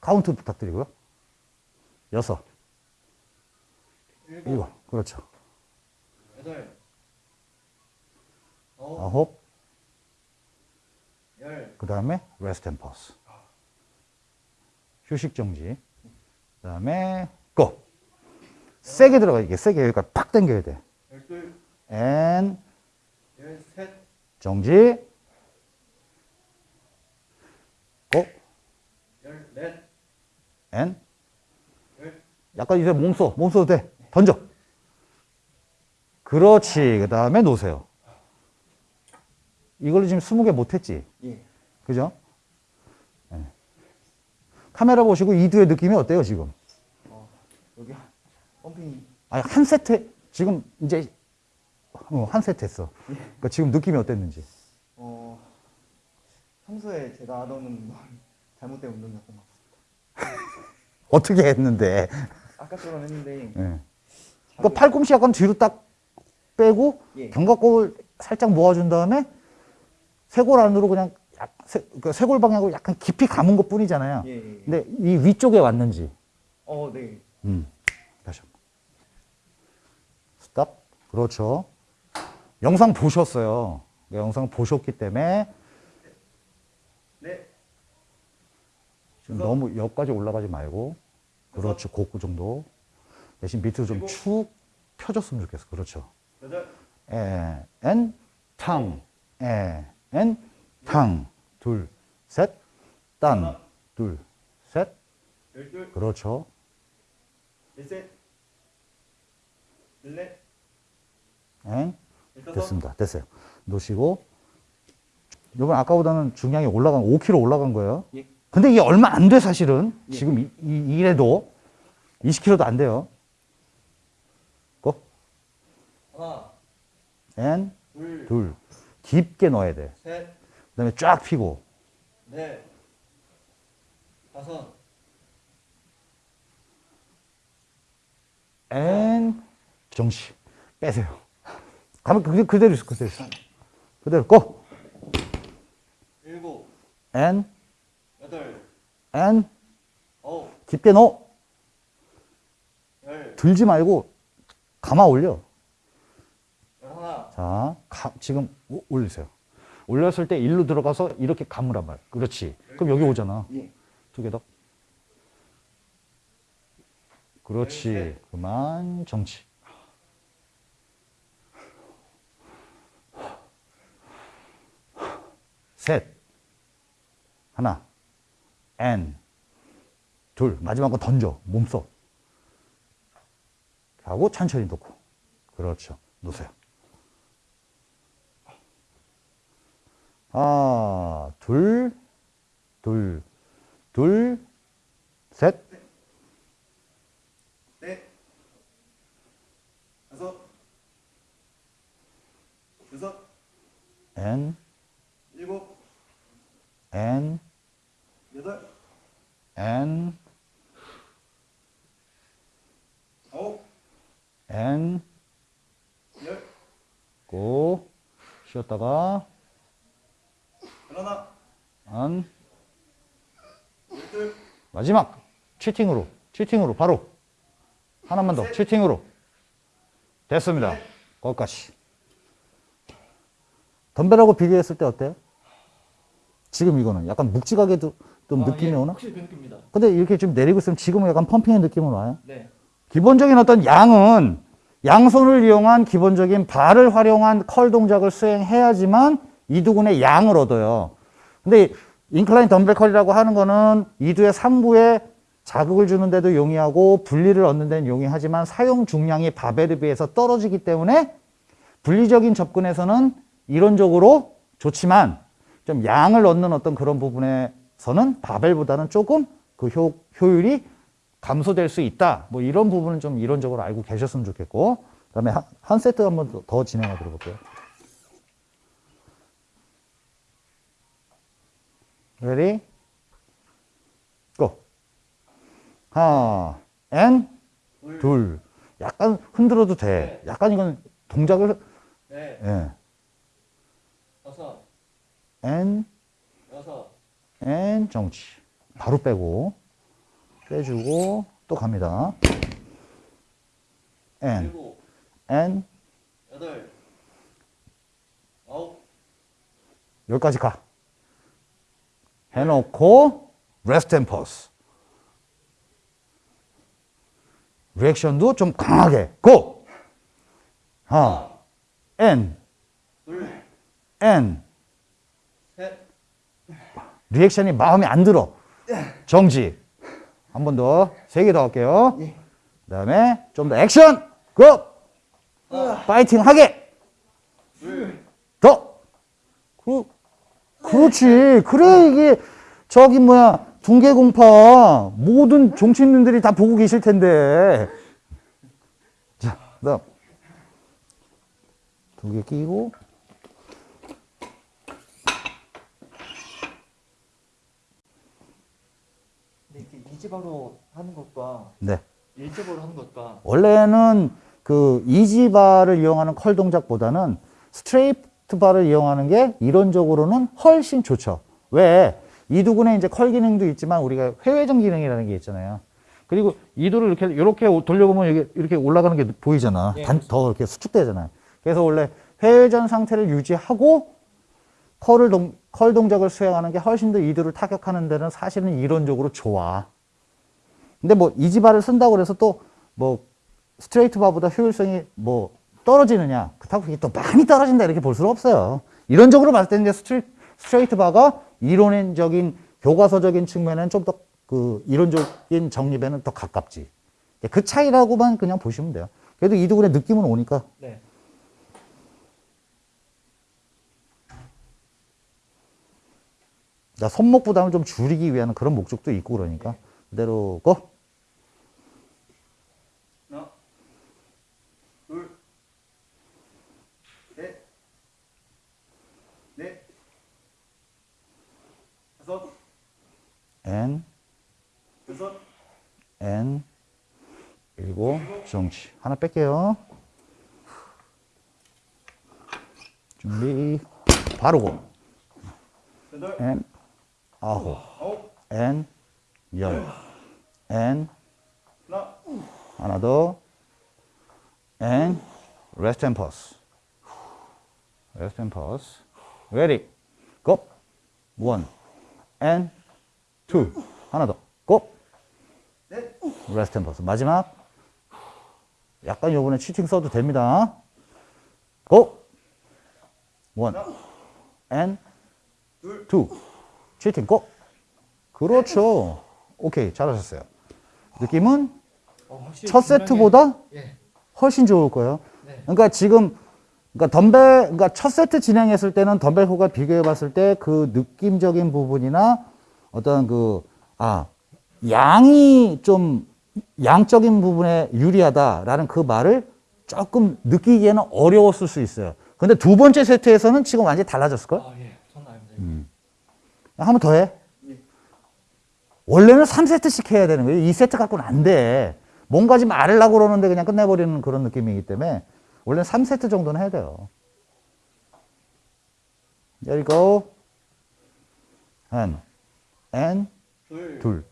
Speaker 1: 카운트 부탁드리고요. 여섯.
Speaker 2: 일곱,
Speaker 1: 일곱. 그렇죠.
Speaker 2: 여덟, 아홉.
Speaker 1: 그 다음에 rest and pause. 휴식 정지. 그 다음에 go. 세게 들어가 이게 세게 여기까지 팍 당겨야 돼.
Speaker 2: 열둘,
Speaker 1: and
Speaker 2: 열셋,
Speaker 1: 정지. go.
Speaker 2: 열넷,
Speaker 1: and
Speaker 2: 열.
Speaker 1: 약간 이제 몸 써. 몸 써도 돼. 던져. 그렇지. 그 다음에 놓으세요. 이걸로 지금 20개 못했지?
Speaker 3: 예.
Speaker 1: 그죠? 네. 카메라 보시고 이두의 느낌이 어때요, 지금?
Speaker 3: 어, 여기 펌핑이
Speaker 1: 아니, 한 세트, 지금 이제, 어, 한 세트 했어. 그러니까 지금 느낌이 어땠는지.
Speaker 3: 어, 평소에 제가 하던 운동 잘못된 운동이었던 것 같습니다. *laughs*
Speaker 1: 어떻게 했는데.
Speaker 3: 아까처럼 했는데
Speaker 1: 예. 그러니까 팔꿈치 약간 뒤로 딱 빼고,
Speaker 3: 예.
Speaker 1: 견갑골 살짝 모아준 다음에, 쇄골 안으로 그냥, 약, 쇄, 그 쇄골 방향으로 약간 깊이 감은 것 뿐이잖아요.
Speaker 3: 예, 예.
Speaker 1: 근데 이 위쪽에 왔는지.
Speaker 3: 어, 네.
Speaker 1: 음. 다시 한 번. 스탑. 그렇죠. 영상 보셨어요. 영상 보셨기 때문에
Speaker 2: 넷,
Speaker 1: 지금 너무 옆까지 올라가지 말고 그렇죠. 곡구 정도. 대신 밑으로 좀 축 펴줬으면 좋겠어. 그렇죠. 에, 엔, 탕, 에, 엔, 탕. 둘, 셋, 딴. 둘, 셋. 그렇죠.
Speaker 3: 넷,
Speaker 1: 됐습니다. 됐어요. 놓으시고 이번 아까보다는 중량이 올라간 5kg 올라간 거예요.
Speaker 3: 예.
Speaker 1: 근데 이게 얼마 안 돼 사실은
Speaker 3: 예.
Speaker 1: 지금 이, 이, 이래도 20kg도 안 돼요. go.
Speaker 2: 하나,
Speaker 1: and,
Speaker 2: 둘,
Speaker 1: 둘. 깊게 넣어야 돼.
Speaker 2: 셋,
Speaker 1: 그다음에 쫙 피고.
Speaker 2: 넷, 다섯,
Speaker 1: and, 정지. 빼세요. 가면 그, 그대로 있어, 그대로 있어. 그대로, go!
Speaker 2: 일곱,
Speaker 1: and,
Speaker 2: 여덟,
Speaker 1: 엔,
Speaker 2: 아홉,
Speaker 1: 깊게 넣어.
Speaker 2: 열,
Speaker 1: 들지 말고 감아 올려.
Speaker 2: 열하나,
Speaker 1: 자, 가- 지금 오- 올리세요. 올렸을 때 일로 들어가서 이렇게 감으란 말. 그렇지. 그럼 여기 오잖아.
Speaker 3: 예.
Speaker 1: 두개 더. 그렇지.
Speaker 2: 열셋.
Speaker 1: 그만 정치. 셋. 하나. 엔. 둘. 마지막 거 던져. 몸속. 하고 천천히 놓고. 그렇죠. 놓으세요. 하나, 둘, 둘, 둘, 셋,
Speaker 3: 넷, 다섯, 여섯,
Speaker 1: 엔,
Speaker 3: 일곱,
Speaker 1: 엔,
Speaker 3: 여덟,
Speaker 1: 엔,
Speaker 3: 아홉,
Speaker 1: 엔,
Speaker 3: 열,
Speaker 1: 고, 쉬었다가,
Speaker 3: 열 하나,
Speaker 1: 안,
Speaker 3: 열둘,
Speaker 1: 마지막, 치팅으로, 치팅으로, 바로. 하나만 더, cheating으로. 됐습니다. 거기까지. 덤벨하고 비교했을 때 어때요? 지금 이거는 약간 묵직하게도 좀
Speaker 2: 아,
Speaker 1: 느낌이
Speaker 2: 예,
Speaker 1: 오나?
Speaker 2: 확실히 그 느낌입니다.
Speaker 1: 근데 이렇게 좀 내리고 있으면 지금은 약간 pumping의 느낌은 와요?
Speaker 2: 네,
Speaker 1: 기본적인 어떤 양은 양손을 이용한 기본적인 바를 활용한 curl 동작을 수행해야지만 이두근의 양을 얻어요. 근데 incline 덤벨 curl이라고 하는 거는 이두의 상부에 자극을 주는 데도 용이하고 분리를 얻는 데는 용이하지만 사용 중량이 바벨에 비해서 떨어지기 때문에 분리적인 접근에서는 이론적으로 좋지만 좀 양을 얻는 어떤 그런 부분에서는 바벨보다는 조금 그 효, 효율이 감소될 수 있다. 뭐 이런 부분은 좀 이론적으로 알고 계셨으면 좋겠고. 그다음에 한, 한 세트 한번 더, 더 진행해 드려볼게요. Ready? Go. 하나, and,
Speaker 2: 둘,
Speaker 1: 둘. 약간 흔들어도 돼. 약간 이건 동작을,
Speaker 2: 넷,
Speaker 1: 예.
Speaker 2: 다섯,
Speaker 1: and,
Speaker 2: 여섯,
Speaker 1: and, 정지. 바로 빼고, 빼주고, 또 갑니다. and,
Speaker 2: 일곱,
Speaker 1: and,
Speaker 2: 여덟, 아홉,
Speaker 1: 여기까지 가. 해놓고, rest and pause. 리액션도 좀 강하게. 고! 하나.
Speaker 2: 셋,
Speaker 1: 리액션이 마음에 안 들어. 정지. 한 번 더. 세 개 더 할게요.
Speaker 3: 예.
Speaker 1: 그 다음에 좀 더 액션! 고! 파이팅 하게!
Speaker 2: 둘,
Speaker 1: 더! 그, 그렇지. 그래, 이게, 저기, 뭐야, 둥개공파, 모든 종친님들이 다 보고 계실 텐데. 자, 그 다음. 두 개 끼고.
Speaker 2: EZ bar로 하는 것과
Speaker 1: 네.
Speaker 2: 일자바로 하는 것과
Speaker 1: 원래는 그 EZ bar를 이용하는 curl 동작보다는 straight bar를 이용하는 게 이론적으로는 훨씬 좋죠. 왜? 이두근에 이제 curl 기능도 있지만 우리가 회외전 기능이라는 게 있잖아요. 그리고 이두를 이렇게 이렇게 돌려보면 이렇게 올라가는 게 보이잖아.
Speaker 2: 예,
Speaker 1: 단, 더 이렇게 수축되잖아요. 그래서 원래 회외전 상태를 유지하고 curl을 동, curl 동작을 수행하는 게 훨씬 더 이두를 타격하는 데는 사실은 이론적으로 좋아. 근데 뭐 EZ bar를 쓴다고 그래서 또 뭐 straight bar보다 효율성이 뭐 떨어지느냐 그렇다고 그게 또 많이 떨어진다 이렇게 볼 수는 없어요 이론적으로 봤을 때는 스트레, straight bar가 이론적인 교과서적인 측면에는 좀 더 그 이론적인 정립에는 더 가깝지 그 차이라고만 그냥 보시면 돼요 그래도 이두근의 느낌은 오니까.
Speaker 2: 네.
Speaker 1: 자, 손목 부담을 좀 줄이기 위한 그런 목적도 있고 그러니까. 그대로 고.
Speaker 3: 하나, 둘, 셋, 넷, 다섯,
Speaker 1: N, N, 일곱, 정치. 하나 뺄게요. 준비. 바로 고.
Speaker 3: 여덟,
Speaker 1: N, 아홉. N, 열. N,
Speaker 3: 하나,
Speaker 1: 더. N, rest and pause. rest and pause. Ready. Go. One. N, two. 하나 더. Go.
Speaker 3: 넷,
Speaker 1: and pause. 마지막. 약간 요번에 치팅 써도 됩니다. And
Speaker 3: 둘,
Speaker 1: two. 치팅 go. 그렇죠. 오케이. 잘하셨어요. 느낌은 첫 세트보다
Speaker 2: 예.
Speaker 1: 훨씬 좋을 거예요.
Speaker 2: 네.
Speaker 1: 그러니까 지금 그러니까 덤벨 그러니까 첫 세트 진행했을 때는 덤벨 호가 비교해 봤을 때 그 느낌적인 부분이나 어떤 그 아 양이 좀 양적인 부분에 유리하다라는 그 말을 조금 느끼기에는 어려웠을 수 있어요. 근데 두 번째 세트에서는 지금 완전히 달라졌을 걸?
Speaker 2: 아, 예.
Speaker 1: 음. 한번 더 해. 원래는 3세트씩 해야 되는 거예요. 2세트 갖고는 안 돼. 뭔가 좀 알으려고 그러는데 그냥 끝내버리는 그런 느낌이기 때문에 원래는 3세트 정도는 해야 돼요. There you go. and, and,
Speaker 3: 둘,
Speaker 1: 둘,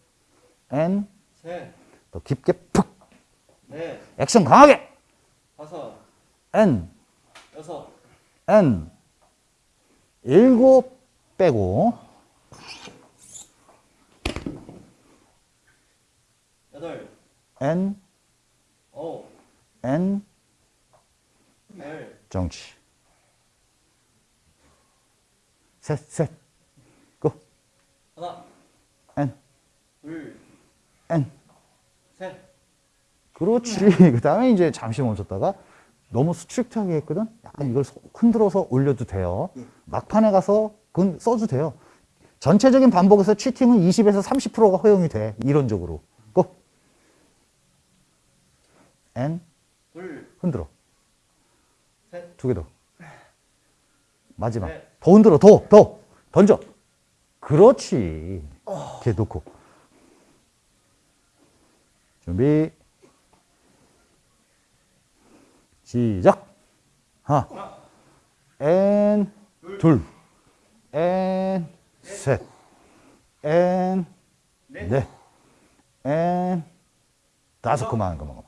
Speaker 1: and,
Speaker 3: 셋,
Speaker 1: 더 깊게 푹,
Speaker 3: 넷,
Speaker 1: 액션 강하게,
Speaker 3: 다섯,
Speaker 1: and,
Speaker 3: 여섯,
Speaker 1: and, 일곱 빼고,
Speaker 3: 여덟,
Speaker 1: and,
Speaker 3: 아홉,
Speaker 1: and,
Speaker 3: 열,
Speaker 1: 정치. 셋, 셋, go,
Speaker 3: 하나, 둘,
Speaker 1: and.
Speaker 3: 셋,
Speaker 1: 그렇지. 그 다음에 이제 잠시 멈췄다가 너무 strict하게 했거든? 약간 이걸 소- 흔들어서 올려도 돼요. 막판에 가서 그건 써도 돼요. 전체적인 반복에서 cheating은 20에서 30%가 허용이 돼. 이론적으로. go. And.
Speaker 3: 둘,
Speaker 1: 흔들어.
Speaker 3: 셋,
Speaker 1: 두 개 더. 마지막.
Speaker 3: 네.
Speaker 1: 더 흔들어. 더, 더. 던져. 그렇지. 이렇게 놓고. 준비. 시작. 하나. 앤. 둘. 앤. 셋. 앤.
Speaker 3: 넷,
Speaker 1: 넷. 앤. 다섯. 그만, 그만.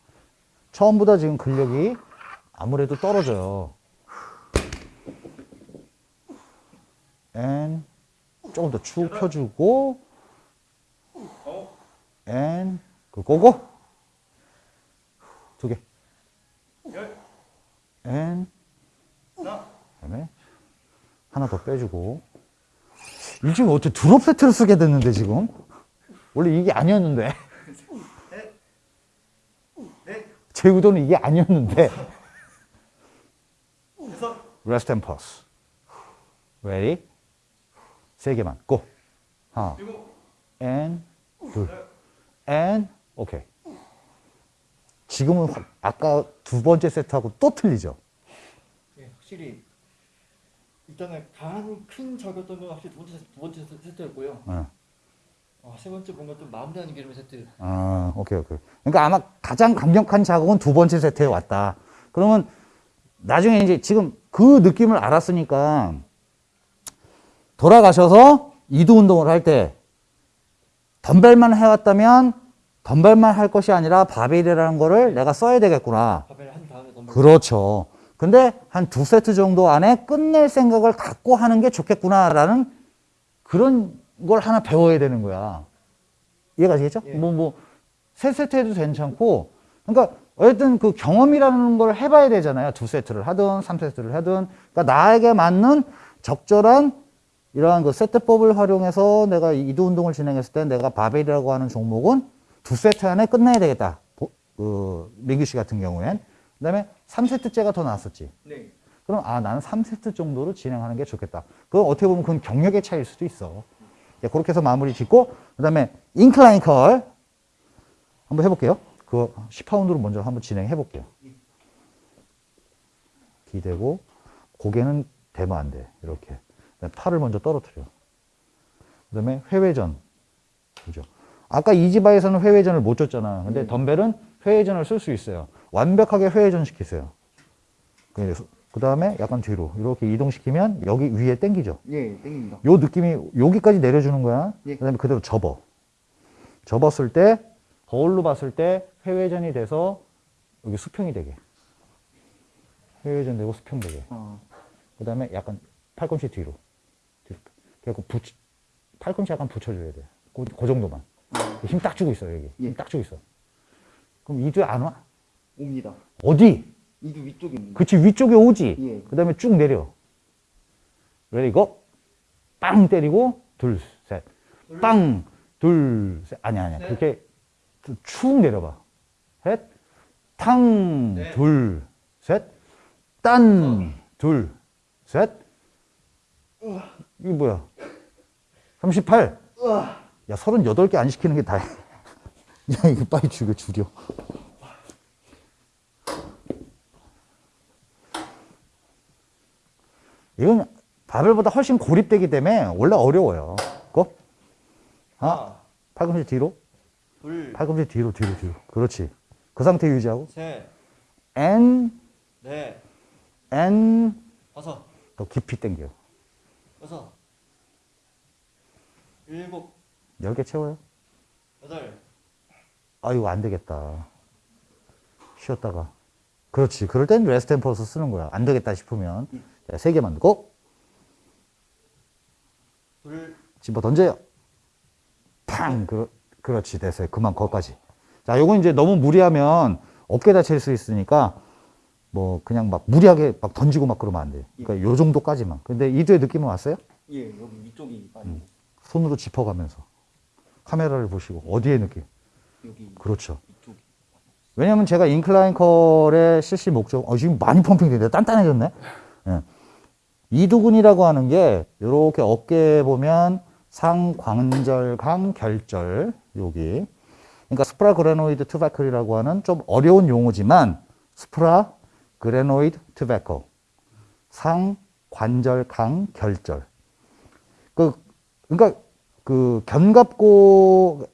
Speaker 1: 처음보다 지금 근력이 아무래도 떨어져요. and 조금 더 축 펴주고 and 그 go go 두 개.
Speaker 3: 열,
Speaker 1: and
Speaker 3: 하나,
Speaker 1: 그다음에 하나 더 빼주고. 이 지금 어떻게 drop set를 쓰게 됐는데 지금? 원래 이게 아니었는데.
Speaker 3: 넷, 넷,
Speaker 1: 제 의도는 이게 아니었는데. rest and pause. Ready? 세 개만. 고. 하나 and 둘. and 오케이 지금은 확- 아까 두 번째 세트하고 또 틀리죠
Speaker 2: 예, 확실히 일단은 강한 큰 적이었던 건 확실히 두 번째, 두 번째 세트- 세트였고요.
Speaker 1: 어.
Speaker 2: 어, 세 번째 뭔가 좀 마음 다는 기름의 세트.
Speaker 1: 아, 오케이, 오케이. 그러니까 아마 가장 강력한 자극은 두 번째 세트에 왔다. 그러면 나중에 이제 지금 그 느낌을 알았으니까 돌아가셔서 이두 운동을 할 때 덤벨만 해왔다면 덤벨만 할 것이 아니라 바벨이라는 거를 내가 써야 되겠구나. 그렇죠. 근데 한 두 세트 정도 안에 끝낼 생각을 갖고 하는 게 좋겠구나라는 그런 걸 하나 배워야 되는 거야. 이해가 되겠죠?
Speaker 2: 예.
Speaker 1: 뭐, 뭐, 세 세트 해도 괜찮고, 그러니까, 어쨌든 그 경험이라는 걸 해봐야 되잖아요. 두 세트를 하든, 삼 세트를 하든. 그러니까 나에게 맞는 적절한 이러한 그 세트법을 활용해서 내가 이두 운동을 진행했을 때 내가 바벨이라고 하는 종목은 두 세트 안에 끝내야 되겠다. 보- 그, 민규 씨 같은 경우엔. 그 다음에 3세트째가 더 나았었지.
Speaker 3: 네.
Speaker 1: 그럼 아 나는 3세트 정도로 진행하는 게 좋겠다. 그건 어떻게 보면 그건 경력의 차이일 수도 있어. 자, 그렇게 해서 마무리 짓고 그 다음에 인클라인 컬 한번 해볼게요. 그거 10파운드로 먼저 한번 진행해 볼게요. 기대고 고개는 대면 안 돼. 이렇게 팔을 먼저 떨어뜨려. 그 다음에 회회전 그죠? 아까 이지바에서는 회회전을 못 줬잖아. 근데 덤벨은 회회전을 쓸 수 있어요. 완벽하게 회회전 시키세요. 그 다음에 약간 뒤로 이렇게 이동시키면 여기 위에 당기죠.
Speaker 3: 예, 땡깁니다.
Speaker 1: 요 느낌이 여기까지 내려주는 거야.
Speaker 3: 예.
Speaker 1: 그 다음에 그대로 접어. 접었을 때 거울로 봤을 때 회회전이 돼서 여기 수평이 되게. 회회전 되고 수평 되게.
Speaker 3: 아,
Speaker 1: 그 다음에 약간 팔꿈치 뒤로. 뒤로. 그래갖고 붙, 팔꿈치 약간 붙여줘야 돼. 그, 그 정도만. 힘 딱 주고 있어, 여기.
Speaker 3: 예.
Speaker 1: 힘딱 주고 있어. 그럼 이두에 안 와?
Speaker 3: 옵니다.
Speaker 1: 어디?
Speaker 3: 이두 위쪽에 있는.
Speaker 1: 그치, 위쪽에 오지.
Speaker 3: 예.
Speaker 1: 그 다음에 쭉 내려. 그리고 빵 때리고, 둘, 셋. 빵, 둘, 셋. 아니야, 아니야. 그렇게 축 내려봐. 셋. 탕, 둘, 셋. 딴, 둘, 셋. 이게 뭐야? 38. 야, 38개 안 시키는 게 다야. *laughs* 야, 이거 빨리 줄여, 줄여. 이건 바벨보다 훨씬 고립되기 때문에 원래 어려워요. 고? 하나, 팔꿈치 뒤로,
Speaker 2: 둘,
Speaker 1: 팔꿈치 뒤로, 뒤로, 뒤로. 그렇지. 그 상태 유지하고.
Speaker 2: 셋,
Speaker 1: N,
Speaker 2: 넷,
Speaker 1: and,
Speaker 2: 다섯,
Speaker 1: 더 깊이 당겨.
Speaker 2: 여섯, 일곱,
Speaker 1: 10개 채워요.
Speaker 2: 여덟,
Speaker 1: 아, 이거 안 되겠다. 쉬었다가. 그렇지. 그럴 땐 rest and pause 쓰는 거야. 안 되겠다 싶으면. 자, 3개 만들고,
Speaker 2: 둘,
Speaker 1: 집어 던져요. 팡! 그, 그렇지. 됐어요. 그만, 거기까지. 자, 요건 이제 너무 무리하면 어깨 다칠 수 있으니까, 뭐, 그냥 막 무리하게 막 던지고 막 그러면 안 돼요. 그러니까 요 정도까지만. 근데 이두의 느낌은 왔어요?
Speaker 3: 예, 여기 위쪽이 많이.
Speaker 1: 음. 손으로 짚어가면서. 카메라를 보시고, 어디에 느낌?
Speaker 3: 여기
Speaker 1: 그렇죠. 왜냐면 제가 인클라인 컬의 실시 목적, 어, 지금 많이 펌핑되는데 단단해졌네? 예. 이두근이라고 하는 게, 요렇게 어깨에 보면 상관절강 결절, 여기. 그러니까 supraglenoid tubercle이라고 하는 좀 어려운 용어지만, supraglenoid tubercle. 상관절강 결절. 그, 그러니까 그 견갑골이라고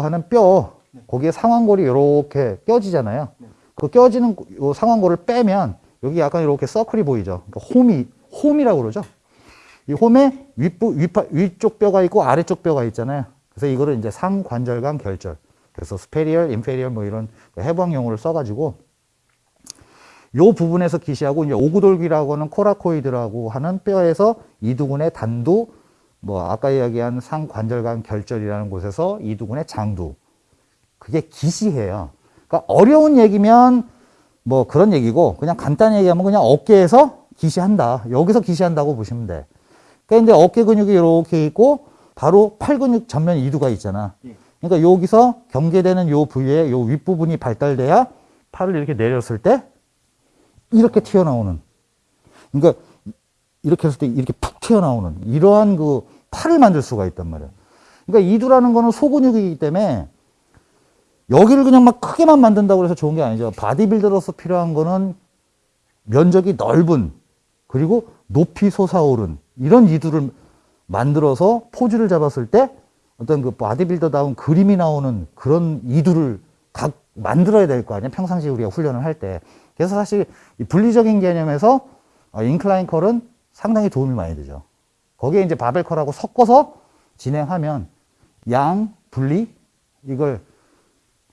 Speaker 1: 하는 뼈, 거기에 상완골이 이렇게 껴지잖아요. 그 껴지는 요 상완골을 빼면 여기 약간 이렇게 서클이 보이죠. 그러니까 홈이 홈이라고 그러죠. 이 홈에 윗부 윗파, 위쪽 뼈가 있고 아래쪽 뼈가 있잖아요. 그래서 이거를 이제 상관절강 결절. 그래서 superior, inferior 뭐 이런 해부학 용어를 써가지고 요 부분에서 기시하고 이제 오구돌기라고 하는 coracoid라고 하는 뼈에서 이두근의 단두, 뭐 아까 이야기한 상관절강 결절이라는 곳에서 이두근의 장두. 그게 기시해요. 그러니까 어려운 얘기면 뭐 그런 얘기고 그냥 간단히 얘기하면 그냥 어깨에서 기시한다. 여기서 기시한다고 보시면 돼. 그러니까 이제 어깨 근육이 이렇게 있고 바로 팔 근육 전면 이두가 있잖아.
Speaker 3: 예.
Speaker 1: 그러니까 여기서 경계되는 요 부위에 요 윗부분이 발달돼야 팔을 이렇게 내렸을 때 이렇게 튀어나오는. 그러니까 이렇게 했을 때 이렇게 푹 튀어나오는 이러한 그 팔을 만들 수가 있단 말이야. 그러니까 이두라는 거는 소근육이기 때문에 여기를 그냥 막 크게만 만든다고 해서 좋은 게 아니죠. 바디빌더로서 필요한 거는 면적이 넓은 그리고 높이 솟아오른 이런 이두를 만들어서 포즈를 잡았을 때 어떤 그 바디빌더다운 그림이 나오는 그런 이두를 각 만들어야 될 거 아니야. 평상시 우리가 훈련을 할 때. 그래서 사실 이 분리적인 개념에서 어, incline curl은 상당히 도움이 많이 되죠. 거기에 이제 바벨 curl하고 섞어서 진행하면 양, 분리 이걸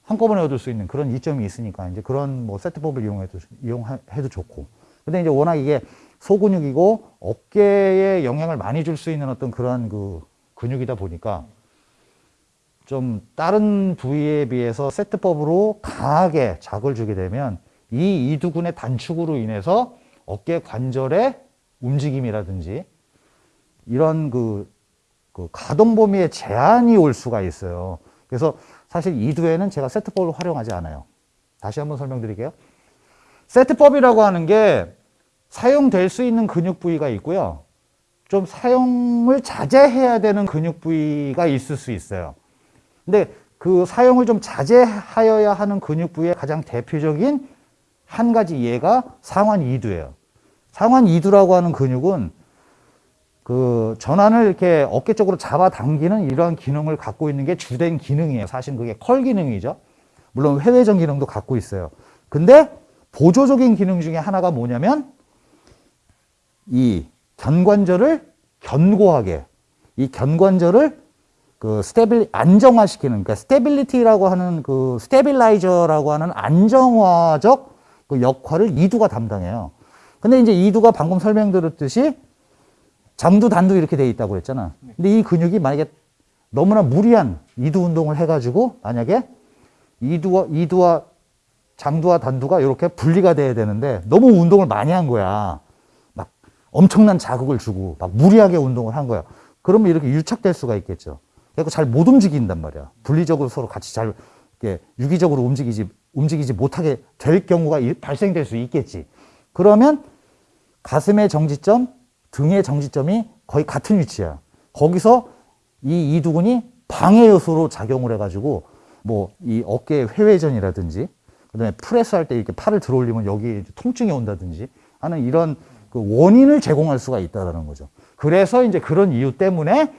Speaker 1: 한꺼번에 얻을 수 있는 그런 이점이 있으니까 이제 그런 뭐 세트법을 이용해도 이용해도 좋고. 근데 이제 워낙 이게 소근육이고 어깨에 영향을 많이 줄 수 있는 어떤 그런 그 근육이다 보니까 좀 다른 부위에 비해서 세트법으로 강하게 자극을 주게 되면 이 이두근의 단축으로 인해서 어깨 관절의 움직임이라든지 이런 그, 그 가동 범위에 제한이 올 수가 있어요. 그래서 사실 이두에는 제가 세트법을 활용하지 않아요. 다시 한번 설명드릴게요. 세트법이라고 하는 게 사용될 수 있는 근육 부위가 있고요. 좀 사용을 자제해야 되는 근육 부위가 있을 수 있어요. 근데 그 사용을 좀 자제하여야 하는 근육 부위의 가장 대표적인 한 가지 예가 상완 이두예요. 상완 이두라고 하는 근육은 그 전완을 이렇게 어깨 쪽으로 잡아당기는 이러한 기능을 갖고 있는 게 주된 기능이에요. 사실 그게 curl 기능이죠. 물론 회외전 기능도 갖고 있어요. 근데 보조적인 기능 중에 하나가 뭐냐면 이 견관절을 견고하게 이 견관절을 그 stabil 안정화시키는 그러니까 stability라고 하는 그 stabilizer라고 하는 안정화적 그 역할을 이두가 담당해요. 근데 이제 이두가 방금 설명드렸듯이 장두 단두 이렇게 돼 있다고 그랬잖아. 근데 이 근육이 만약에 너무나 무리한 이두 운동을 해가지고 만약에 이두와 이두와 장두와 단두가 이렇게 분리가 돼야 되는데 너무 운동을 많이 한 거야. 막 엄청난 자극을 주고 막 무리하게 운동을 한 거야. 그러면 이렇게 유착될 수가 있겠죠. 그래서 잘 못 움직인단 말이야. 분리적으로 서로 같이 잘 이렇게 유기적으로 움직이지 움직이지 못하게 될 경우가 일- 발생될 수 있겠지. 그러면 가슴의 정지점, 등의 정지점이 거의 같은 위치야. 거기서 이 이두근이 방해 요소로 작용을 해가지고 뭐 이 어깨 회회전이라든지 그다음에 프레스 할 때 이렇게 팔을 들어올리면 여기 통증이 온다든지 하는 이런 그 원인을 제공할 수가 있다라는 거죠. 그래서 이제 그런 이유 때문에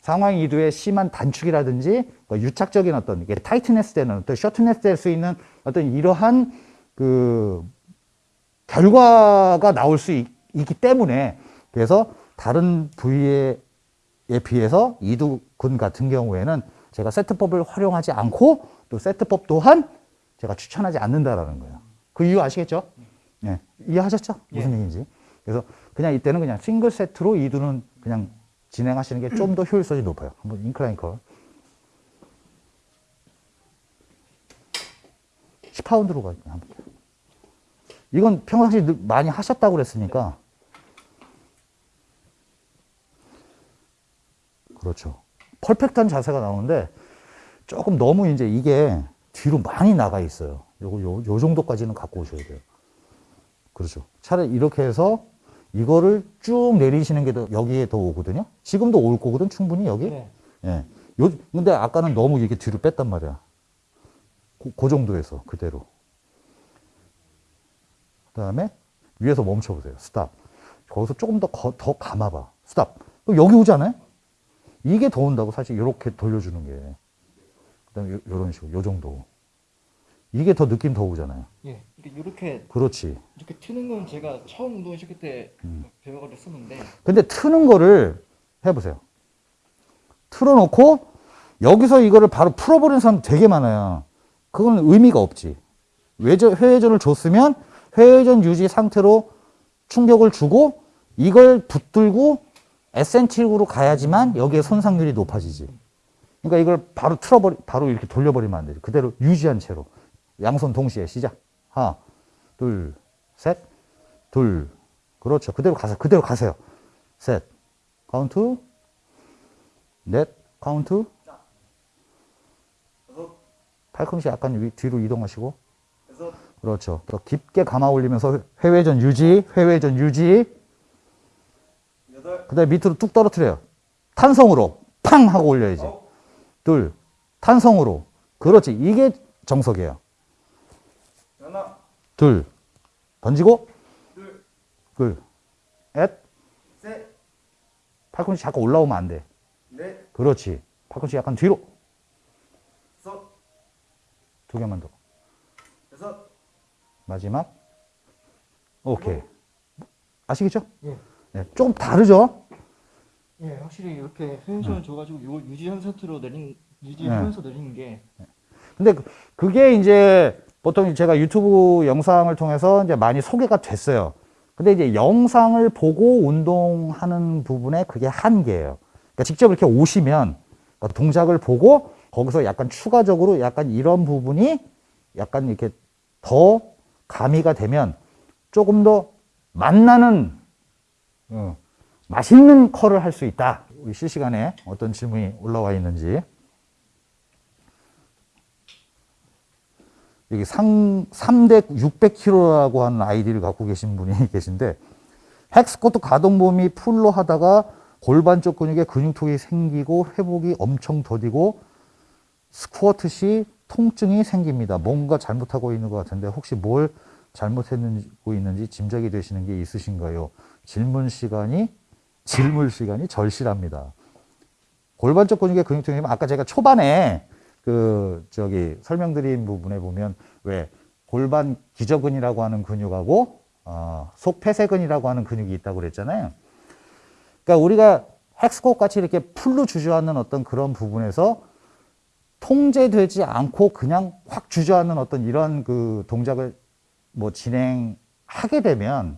Speaker 1: 상황 이두의 심한 단축이라든지 뭐 유착적인 어떤 이게 타이트네스 되는 어떤 셔트네스 될 수 있는 어떤 이러한 그 결과가 나올 수 있, 기 때문에 그래서 다른 부위에 비해서 이두근 같은 경우에는 제가 세트법을 활용하지 않고 또 세트법 또한 제가 추천하지 않는다라는 거예요. 그 이유 아시겠죠? 예. 이해하셨죠? 무슨 얘기인지. 그래서 그냥 이때는 그냥 싱글 세트로 이두는 그냥 진행하시는 게 좀 더 효율성이 높아요. 한번 인클라인 컬. 10파운드로 가, 한번. 이건 평상시 늘 많이 하셨다고 그랬으니까. 그렇죠. 퍼펙트한 자세가 나오는데 조금 너무 이제 이게 뒤로 많이 나가 있어요. 요거, 요, 요 정도까지는 갖고 오셔야 돼요. 그렇죠. 차라리 이렇게 해서 이거를 쭉 내리시는 게 더, 여기에 더 오거든요. 지금도 올 거거든, 충분히 여기.
Speaker 2: 네.
Speaker 1: 예. 요, 근데 아까는 너무 이게 뒤로 뺐단 말이야. 그, 그 정도에서 그대로. 그 다음에 위에서 멈춰 보세요. stop. 거기서 조금 더, 거- 더 감아봐. stop. 여기 오지 않아요? 이게 더 온다고 사실 이렇게 돌려주는 게. 그 다음에 요- 요런 식으로, 요 정도. 이게 더 느낌 더 오잖아요.
Speaker 2: 예. 이렇게 이렇게
Speaker 1: 그렇지.
Speaker 2: 이렇게 트는 건 제가 처음 운동 시킬 때
Speaker 1: 음.
Speaker 2: 배워가지고 쓰는데
Speaker 1: 근데 트는 거를 해보세요. 틀어놓고 여기서 이거를 바로 풀어버리는 사람 되게 많아요. 그건 의미가 없지. 외전, 회회전을 줬으면 회회전 유지 상태로 충격을 주고 이걸 붙들고 에센틱으로 가야지만 여기에 손상률이 높아지지. 그러니까 이걸 바로 틀어버리, 바로 이렇게 돌려버리면 안 되지. 그대로 유지한 채로. 양손 동시에 시작. 하나, 둘, 셋, 둘. 그렇죠. 그대로 가세요. 그대로 가세요. 셋, 카운트, 넷, 카운트, 팔꿈치 약간 위, 뒤로 이동하시고, 그렇죠. 더 깊게 감아 올리면서 회외전 유지, 회외전 유지, 그 다음에 밑으로 뚝 떨어뜨려요. 탄성으로 팡 하고 올려야지. 둘, 탄성으로. 그렇지. 이게 정석이에요.
Speaker 3: 하나,
Speaker 1: 둘, 던지고,
Speaker 3: 둘,
Speaker 1: 둘, 넷,
Speaker 3: 셋,
Speaker 1: 팔꿈치 자꾸 올라오면 안 돼.
Speaker 3: 넷,
Speaker 1: 그렇지. 팔꿈치 약간 뒤로.
Speaker 3: 다섯,
Speaker 1: 두 개만 더.
Speaker 3: 여섯,
Speaker 1: 마지막. 오케이. 아시겠죠?
Speaker 2: 예.
Speaker 1: 네, 조금 다르죠?
Speaker 2: 예, 확실히 이렇게 회전을 줘가지고 이걸 유지한 상태로 내린
Speaker 1: 네.
Speaker 2: 유지하면서 내리는 게
Speaker 1: 근데 그- 그게 이제 보통 제가 유튜브 영상을 통해서 이제 많이 소개가 됐어요. 근데 이제 영상을 보고 운동하는 부분에 그게 한계예요. 그러니까 직접 이렇게 오시면 그러니까 동작을 보고 거기서 약간 추가적으로 약간 이런 부분이 약간 이렇게 더 가미가 되면 조금 더 맛나는 어, 맛있는 curl을 할 수 있다. 우리 실시간에 어떤 질문이 올라와 있는지. 여기 상, 3대 600kg라고 하는 아이디를 갖고 계신 분이 *laughs* 계신데 hack squat 가동 범위 full로 하다가 골반 쪽 근육에 근육통이 생기고 회복이 엄청 더디고 스쿼트 시 통증이 생깁니다. 뭔가 잘못하고 있는 것 같은데 혹시 뭘 잘못했고 있는지 짐작이 되시는 게 있으신가요? 질문 시간이 질문 시간이 절실합니다. 골반 쪽 근육의 근육통이 아까 제가 초반에 그 저기 설명드린 부분에 보면 왜 골반 기저근이라고 하는 근육하고 어, 속폐쇄근이라고 하는 근육이 있다고 그랬잖아요. 그러니까 우리가 헥스콧 같이 이렇게 풀로 주저앉는 어떤 그런 부분에서 통제되지 않고 그냥 확 주저앉는 어떤 이런 그 동작을 뭐 진행하게 되면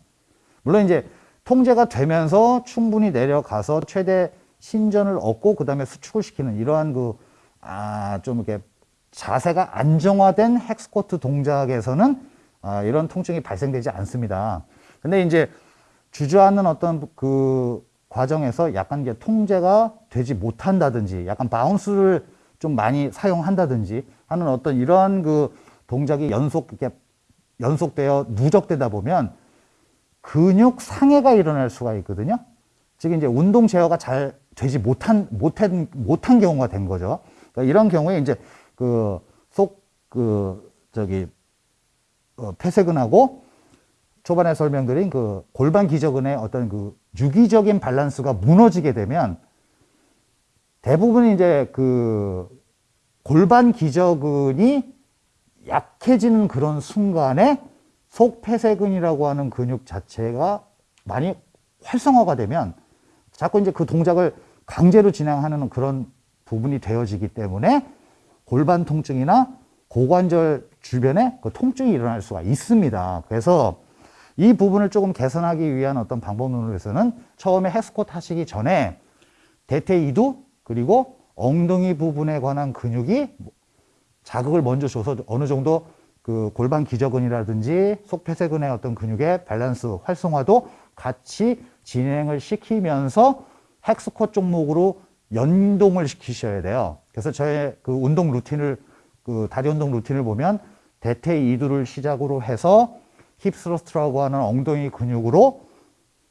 Speaker 1: 물론 이제 통제가 되면서 충분히 내려가서 최대 신전을 얻고 그 다음에 수축을 시키는 이러한 그 아 좀 이렇게 자세가 안정화된 헥스쿼트 동작에서는 아, 이런 통증이 발생되지 않습니다. 근데 이제 주저앉는 어떤 그 과정에서 약간 이게 통제가 되지 못한다든지 약간 bounce를 좀 많이 사용한다든지 하는 어떤 이러한 그 동작이 연속 이렇게 연속되어 누적되다 보면 근육 상해가 일어날 수가 있거든요. 즉 이제 운동 제어가 잘 되지 못한 못한 못한 경우가 된 거죠. 그러니까 이런 경우에 이제 그속그 저기 어, 폐쇄근하고 초반에 설명드린 그 골반 기저근의 어떤 그 유기적인 밸런스가 무너지게 되면 대부분 이제 그 골반 기저근이 약해지는 그런 순간에 속폐쇄근이라고 하는 근육 자체가 많이 활성화가 되면 자꾸 이제 그 동작을 강제로 진행하는 그런 부분이 되어지기 때문에 골반 통증이나 고관절 주변에 그 통증이 일어날 수가 있습니다. 그래서 이 부분을 조금 개선하기 위한 어떤 방법론으로서는 처음에 헬스콧 하시기 전에 대퇴 이두 그리고 엉덩이 부분에 관한 근육이 자극을 먼저 줘서 어느 정도 그 골반 기저근이라든지 속폐쇄근의 어떤 근육의 밸런스 활성화도 같이 진행을 시키면서 hack squat 종목으로 연동을 시키셔야 돼요. 그래서 저의 그 운동 루틴을 그 다리 운동 루틴을 보면 대퇴 이두를 시작으로 해서 hip thrust라고 하는 엉덩이 근육으로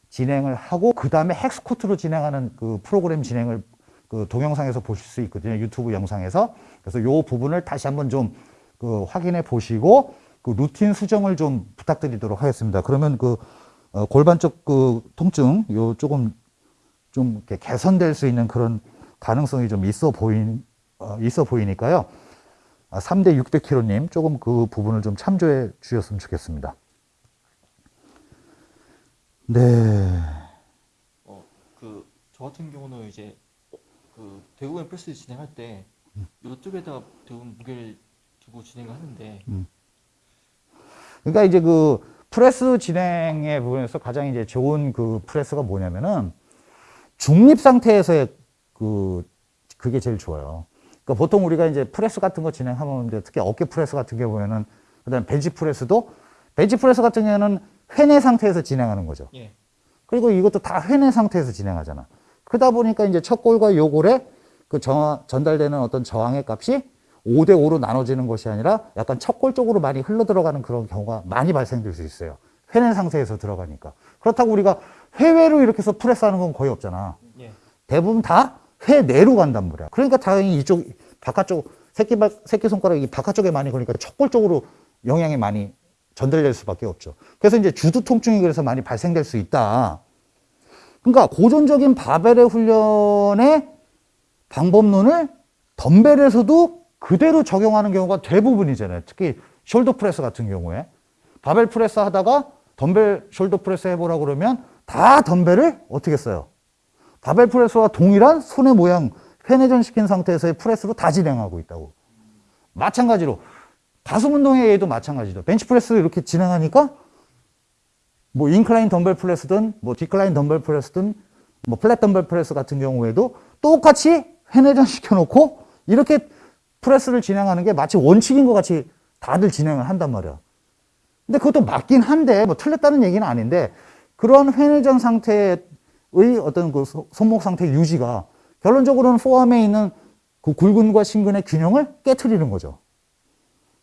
Speaker 1: 진행을 하고 그 다음에 hack squat로 진행하는 그 프로그램 진행을 그 동영상에서 보실 수 있거든요. 유튜브 영상에서. 그래서 요 부분을 다시 한번 좀 그 확인해 보시고 그 루틴 수정을 좀 부탁드리도록 하겠습니다. 그러면 그 어, 골반 쪽그 통증 요 조금 좀 이렇게 개선될 수 있는 그런 가능성이 좀 있어 보인 어, 있어 보이니까요. 아, 3대 600kg님 조금 그 부분을 좀 참조해 주셨으면 좋겠습니다. 네.
Speaker 2: 어, 그 저 같은 경우는 이제 그 대부분 프레스 진행할 때 이쪽에다가 대부분 무게를 두고 진행을 하는데
Speaker 1: 그러니까 이제 그 프레스 진행의 부분에서 가장 이제 좋은 그 프레스가 뭐냐면은 중립 상태에서의 그 그게 제일 좋아요. 그러니까 보통 우리가 이제 프레스 같은 거 진행하면 이제 특히 어깨 프레스 같은 게 보면은 그다음에 벤치 프레스도 벤치 프레스 같은 경우에는 회내 상태에서 진행하는 거죠.
Speaker 2: 예.
Speaker 1: 그리고 이것도 다 회내 상태에서 진행하잖아. 그러다 보니까 이제 척골과 요골에 그 저, 전달되는 어떤 저항의 값이 5대 5로 나눠지는 것이 아니라 약간 첫골 쪽으로 많이 흘러 들어가는 그런 경우가 많이 발생될 수 있어요. 회내 상태에서 들어가니까. 그렇다고 우리가 회외로 이렇게 해서 프레스 하는 건 거의 없잖아.
Speaker 2: 예.
Speaker 1: 대부분 다 회내로 간단 말이야. 그러니까 당연히 이쪽 바깥쪽 새끼발 새끼 손가락이 바깥쪽에 많이 걸리니까 척골 쪽으로 영향이 많이 전달될 수밖에 없죠. 그래서 이제 주두 통증이 그래서 많이 발생될 수 있다. 그러니까 고전적인 바벨의 훈련의 방법론을 덤벨에서도 그대로 적용하는 경우가 대부분이잖아요. 특히 shoulder press 같은 경우에 바벨 프레스 하다가 덤벨 shoulder press 해보라 그러면 다 덤벨을 어떻게 써요? 바벨 프레스와 동일한 손의 모양 회내전 시킨 상태에서의 프레스로 다 진행하고 있다고. 마찬가지로 가슴 운동의 얘도 마찬가지죠. 벤치 프레스 이렇게 진행하니까 뭐 incline 덤벨 프레스든 뭐 decline 덤벨 프레스든 뭐 flat 덤벨 프레스 같은 경우에도 똑같이 회내전 시켜놓고 이렇게 프레스를 진행하는 게 마치 원칙인 것 같이 다들 진행을 한단 말이야. 근데 그것도 맞긴 한데 뭐 틀렸다는 얘기는 아닌데 그런 회내전 상태의 어떤 그 소- 손목 상태 유지가 결론적으로는 전완에 있는 그 굴근과 신근의 균형을 깨트리는 거죠.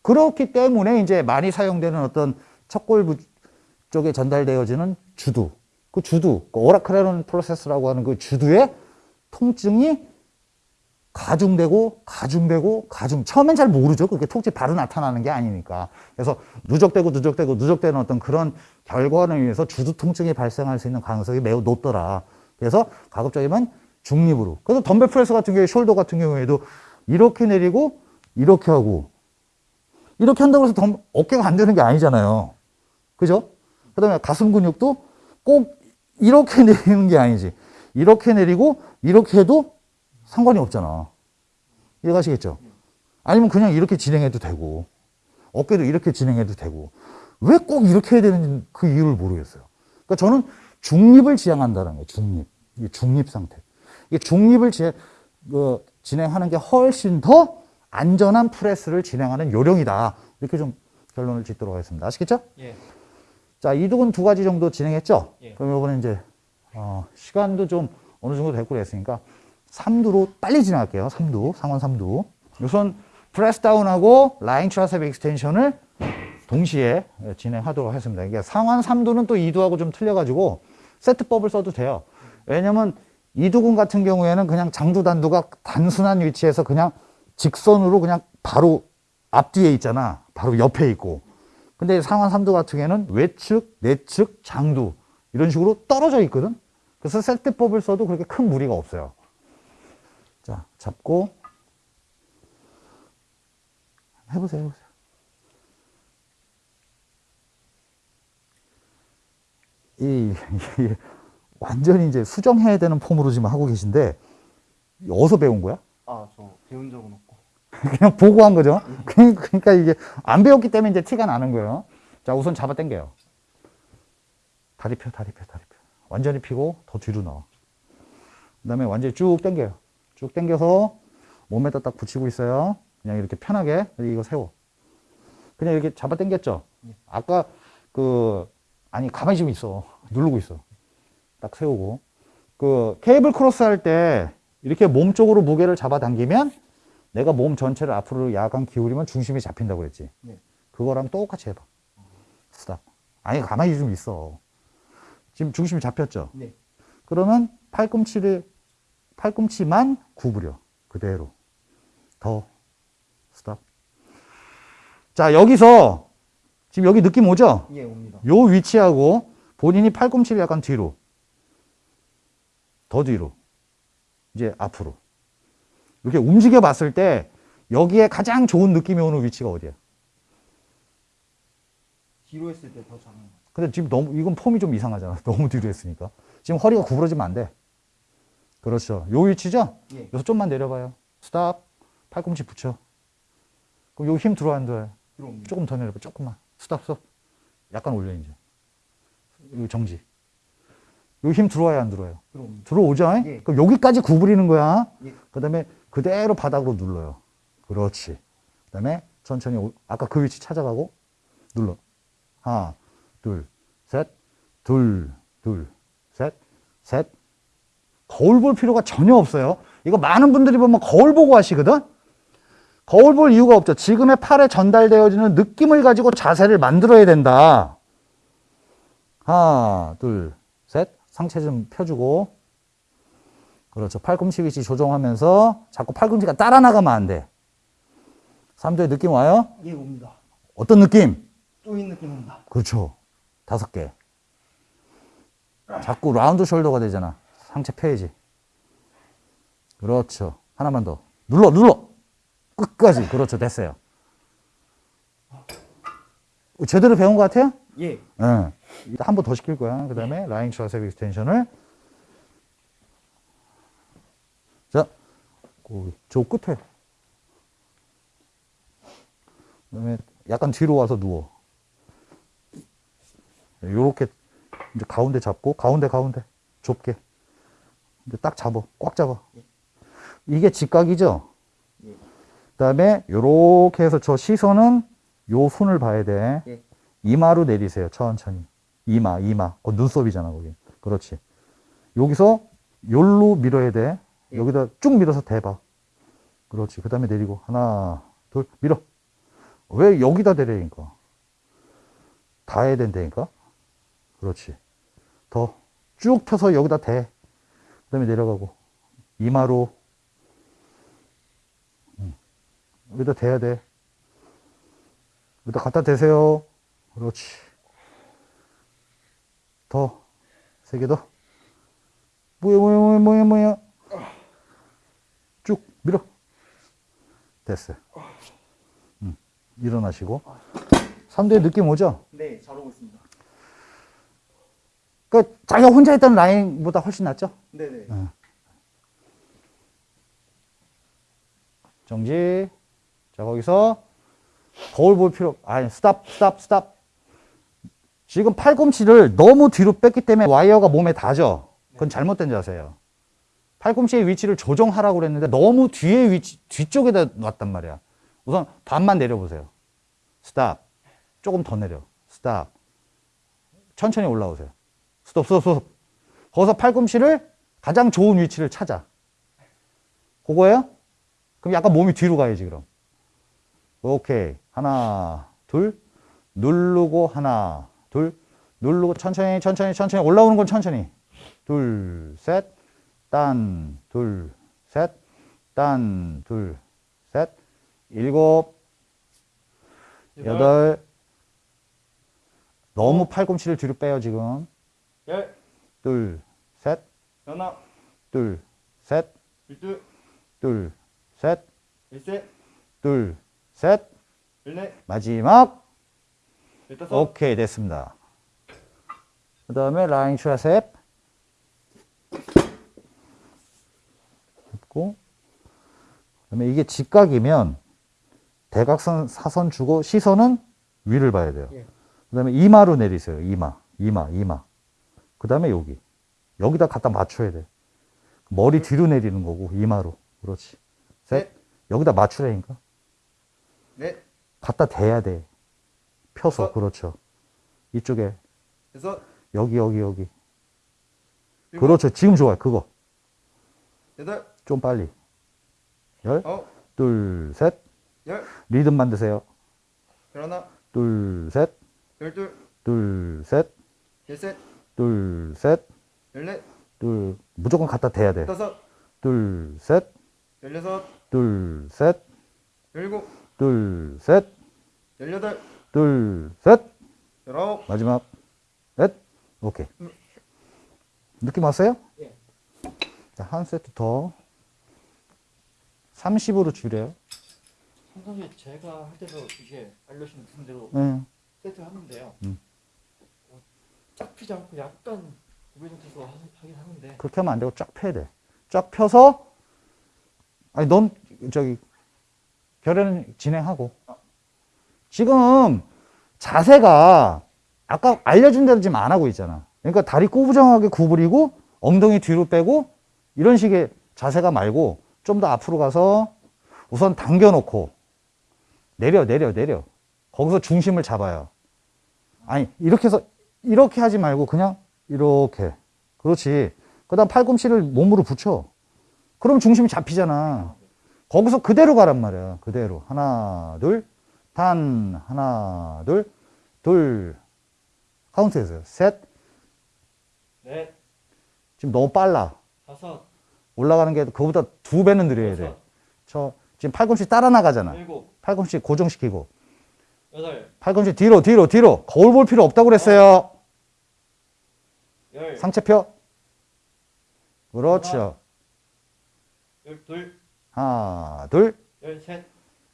Speaker 1: 그렇기 때문에 이제 많이 사용되는 어떤 척골부 쪽에 전달되어지는 주두. 그 주두, 그 olecranon process라고 하는 그 주두의 통증이 가중되고 가중되고 가중. 처음엔 잘 모르죠. 그게 통증이 바로 나타나는 게 아니니까. 그래서 누적되고 누적되고 누적되는 어떤 그런 결과에 의해서 주두 통증이 발생할 수 있는 가능성이 매우 높더라. 그래서 가급적이면 중립으로. 그래서 덤벨 프레스 같은 경우에 shoulder 같은 경우에도 이렇게 내리고 이렇게 하고. 이렇게 한다고 해서 덤, 어깨가 안 되는 게 아니잖아요. 그죠? 그 다음에 가슴 근육도 꼭 이렇게 *laughs* 내리는 게 아니지. 이렇게 내리고 이렇게 해도 상관이 없잖아. 이해가시겠죠? 아니면 그냥 이렇게 진행해도 되고, 어깨도 이렇게 진행해도 되고, 왜 꼭 이렇게 해야 되는지 그 이유를 모르겠어요. 그러니까 저는 중립을 지향한다는 거예요, 중립. 이게 중립 상태. 이게 중립을 지, 그, 진행하는 게 훨씬 더 안전한 프레스를 진행하는 요령이다. 이렇게 좀 결론을 짓도록 하겠습니다. 아시겠죠?
Speaker 2: 예.
Speaker 1: 자, 이두는 두 가지 정도 진행했죠?
Speaker 2: 예.
Speaker 1: 그럼 이번에 이제, 어, 시간도 좀 어느 정도 됐고 그랬으니까, 3두로 빨리 진행할게요. 3두, 상완 3두. 우선 press down하고 lying triceps extension을 동시에 진행하도록 하겠습니다. 이게 상완 3두는 또 2두하고 좀 틀려가지고 세트법을 써도 돼요. 왜냐면 2두근 같은 경우에는 그냥 장두 단두가 단순한 위치에서 그냥 직선으로 그냥 바로 앞뒤에 있잖아. 바로 옆에 있고. 근데 상완 3두 같은 경우에는 외측, 내측, 장두 이런 식으로 떨어져 있거든. 그래서 세트법을 써도 그렇게 큰 무리가 없어요. 자, 잡고 해보세요, 해보세요. 이, 이 완전히 이제 수정해야 되는 폼으로 지금 하고 계신데 어디서 배운 거야?
Speaker 3: 아, 저 배운 적은 없고. *laughs*
Speaker 1: 그냥 보고 한 거죠. 그러니까 이게 안 배웠기 때문에 이제 티가 나는 거예요. 자, 우선 잡아 당겨요. 다리 펴, 다리 펴, 다리 펴. 완전히 피고 더 뒤로 나와. 그 다음에 완전히 쭉 당겨요. 쭉 당겨서 몸에다 딱 붙이고 있어요. 그냥 이렇게 편하게 이거 세워. 그냥 이렇게 잡아 당겼죠. 아까 그 아니 가만히 좀 있어. *laughs* 누르고 있어. 딱 세우고 그 케이블 크로스 할 때 이렇게 몸 쪽으로 무게를 잡아 당기면 내가 몸 전체를 앞으로 약간 기울이면 중심이 잡힌다고 그랬지.
Speaker 3: 네.
Speaker 1: 그거랑 똑같이 해봐. 스탑. 아니 가만히 좀 있어. 지금 중심이 잡혔죠.
Speaker 3: 네.
Speaker 1: 그러면 팔꿈치를 팔꿈치만 구부려. 그대로. 더. 스탑. 자 여기서 지금 여기 느낌 오죠?
Speaker 3: 예, 옵니다.
Speaker 1: 요 위치하고 본인이 팔꿈치를 약간 뒤로. 더 뒤로. 이제 앞으로. 이렇게 움직여 봤을 때 여기에 가장 좋은 느낌이 오는 위치가 어디야?
Speaker 3: 뒤로 했을 때더 같아요.
Speaker 1: 근데 지금 너무 이건 폼이 좀 이상하잖아. *laughs* 너무 뒤로 했으니까. 지금 허리가 구부러지면 안돼 그렇죠 요 위치죠
Speaker 3: 예.
Speaker 1: 여기서 좀만 내려봐요. 스탑. 팔꿈치 붙여. 그럼 여기 힘 들어와, 안 들어와요? 조금 더 내려봐. 조금만. 스탑, 스톱. 약간 올려, 이제. 여기 정지. 여기 힘 들어와요, 안 들어와요?
Speaker 3: 들어옵니다.
Speaker 1: 들어오죠?
Speaker 3: 예.
Speaker 1: 그럼 여기까지 구부리는 거야.
Speaker 3: 예.
Speaker 1: 그 다음에 그대로 바닥으로 눌러요. 그렇지. 그 다음에 천천히, 올- 아까 그 위치 찾아가고, 눌러. 하나, 둘, 셋, 둘, 둘, 셋, 셋. 거울 볼 필요가 전혀 없어요. 이거 많은 분들이 보면 거울 보고 하시거든? 거울 볼 이유가 없죠. 지금의 팔에 전달되어지는 느낌을 가지고 자세를 만들어야 된다. 하나, 둘, 셋. 상체 좀 펴주고. 그렇죠. 팔꿈치 위치 조정하면서 자꾸 팔꿈치가 따라 나가면 안 돼. 3두의 느낌 와요?
Speaker 3: 예, 옵니다.
Speaker 1: 어떤 느낌?
Speaker 3: 쪼인 느낌 옵니다.
Speaker 1: 그렇죠. 다섯 개. 자꾸 round shoulder가 되잖아. 상체 펴야지. 그렇죠. 하나만 더. 눌러, 눌러! 끝까지. 그렇죠. 됐어요. 제대로 배운 것 같아요?
Speaker 3: 예.
Speaker 1: 예. 한 번 더 시킬 거야. 그 다음에 lying triceps extension을. 자, 그, 저 끝에. 그 다음에 약간 뒤로 와서 누워. 요렇게 이제 가운데 잡고, 가운데, 가운데. 좁게. 딱 잡아. 꽉 잡아. 이게 직각이죠?
Speaker 3: 예.
Speaker 1: 그 다음에 요렇게 해서 저 시선은 요 손을 봐야 돼.
Speaker 3: 예.
Speaker 1: 이마로 내리세요. 천천히. 이마, 이마. 그 눈썹이잖아, 거기. 그렇지. 여기서 요로 밀어야 돼.
Speaker 3: 예.
Speaker 1: 여기다 쭉 밀어서 대봐. 그렇지. 그 다음에 내리고. 하나, 둘, 밀어. 왜 여기다 대라니까? 다 해야 된다니까? 그렇지. 더 쭉 펴서 여기다 대. 그 다음에 내려가고. 이마로. 음. 여기다 대야 돼. 여기다 갖다 대세요. 그렇지. 더. 세 개 더. 뭐야, 뭐야, 뭐야, 뭐야, 뭐야. 쭉 밀어. 됐어요. 음. 일어나시고. 3대 느낌 오죠?
Speaker 3: 네, 잘 오고 있습니다.
Speaker 1: 그 자기가 혼자 했던 라인보다 훨씬 낫죠?
Speaker 3: 네네.
Speaker 1: 정지. 자, 거기서 거울 볼 필요, 아니, 스탑, 스탑, 스탑. 지금 팔꿈치를 너무 뒤로 뺐기 때문에 와이어가 몸에 닿죠? 그건 잘못된 자세예요. 팔꿈치의 위치를 조정하라고 그랬는데 너무 뒤에 위치, 뒤쪽에다 놨단 말이야. 우선 반만 내려보세요. 스탑. 조금 더 내려. 스탑. 천천히 올라오세요. 스톱, 스톱, 스톱. 거기서 팔꿈치를 가장 좋은 위치를 찾아. 그거예요? 그럼 약간 몸이 뒤로 가야지, 그럼. 오케이. 하나, 둘. 누르고, 하나, 둘. 누르고, 천천히, 천천히, 천천히. 올라오는 건 천천히. 둘, 셋. 딴, 둘, 셋. 딴, 둘, 셋. 일곱, 여덟. 너무 팔꿈치를 뒤로 빼요, 지금.
Speaker 3: 열,
Speaker 1: 둘, 셋.
Speaker 3: 하나,
Speaker 1: 둘, 셋.
Speaker 3: 둘,
Speaker 1: 둘, 셋.
Speaker 3: 일셋,
Speaker 1: 둘, 셋.
Speaker 3: 열넷,
Speaker 1: 마지막.
Speaker 3: 열다섯,
Speaker 1: 오케이, 됐습니다. 그 다음에 라인 트라셉. 잡고. 그 다음에 이게 직각이면 대각선 사선 주고 시선은 위를 봐야 돼요.
Speaker 3: 예.
Speaker 1: 그 다음에 이마로 내리세요. 이마, 이마, 이마. 그 다음에 여기. 여기다 갖다 맞춰야 돼. 머리 뒤로 내리는 거고, 이마로. 그렇지. 셋.
Speaker 3: 넷.
Speaker 1: 여기다 맞추라니까.
Speaker 3: 넷,
Speaker 1: 갖다 대야 돼. 펴서,
Speaker 3: 어.
Speaker 1: 그렇죠. 이쪽에,
Speaker 3: 여섯,
Speaker 1: 여기, 여기, 여기.
Speaker 3: 일곱,
Speaker 1: 그렇죠. 지금 좋아요. 그거.
Speaker 3: 여덟,
Speaker 1: 좀 빨리. 열,
Speaker 3: 아홉,
Speaker 1: 둘, 셋.
Speaker 3: 열,
Speaker 1: 리듬 만드세요.
Speaker 3: 열하나,
Speaker 1: 둘, 셋.
Speaker 3: 열둘,
Speaker 1: 둘, 셋.
Speaker 3: 열셋,
Speaker 1: 둘, 셋.
Speaker 3: 열넷,
Speaker 1: 둘. 무조건 갖다 대야 돼.
Speaker 3: 열다섯,
Speaker 1: 둘, 셋.
Speaker 3: 열여섯,
Speaker 1: 둘, 셋.
Speaker 3: 열일곱,
Speaker 1: 둘, 셋.
Speaker 3: 열여덟,
Speaker 1: 둘, 셋.
Speaker 3: 열아홉,
Speaker 1: 마지막. 넷. 오케이. 느낌 왔어요?
Speaker 3: 예.
Speaker 1: 자, 한 세트 더. 30으로 줄여요.
Speaker 2: 항상 제가 할 때도 이게 알려주신 대로
Speaker 1: 네.
Speaker 2: 세트 하는데요.
Speaker 1: 음.
Speaker 2: 어, 쫙 피지 않고 약간 고개 하- 하긴 하는데
Speaker 1: 그렇게 하면 안 되고 쫙 펴야 돼. 쫙 펴서, 아니, 넌, 저기, 결연은 진행하고. 지금 자세가 아까 알려준 대로 지금 안 하고 있잖아. 그러니까 다리 꼬부정하게 구부리고 엉덩이 뒤로 빼고 이런 식의 자세가 말고 좀 더 앞으로 가서 우선 당겨놓고 내려, 내려, 내려. 거기서 중심을 잡아요. 아니, 이렇게 해서 이렇게 하지 말고 그냥 이렇게. 그렇지. 그 다음 팔꿈치를 몸으로 붙여. 그럼 중심이 잡히잖아. 거기서 그대로 가란 말이야. 그대로. 하나, 둘, 단, 하나, 둘, 둘. 카운트 해주세요. 셋.
Speaker 2: 넷,
Speaker 1: 지금 너무 빨라.
Speaker 2: 다섯,
Speaker 1: 올라가는 게 그거보다 두 배는 느려야 돼. 저, 지금 팔꿈치 따라 나가잖아.
Speaker 2: 일곱,
Speaker 1: 팔꿈치 고정시키고.
Speaker 2: 여덟,
Speaker 1: 팔꿈치 뒤로, 뒤로, 뒤로. 거울 볼 필요 없다고 그랬어요.
Speaker 2: 열,
Speaker 1: 상체 펴. 그렇죠.
Speaker 2: 열 둘,
Speaker 1: 하나, 둘,
Speaker 2: 열 셋,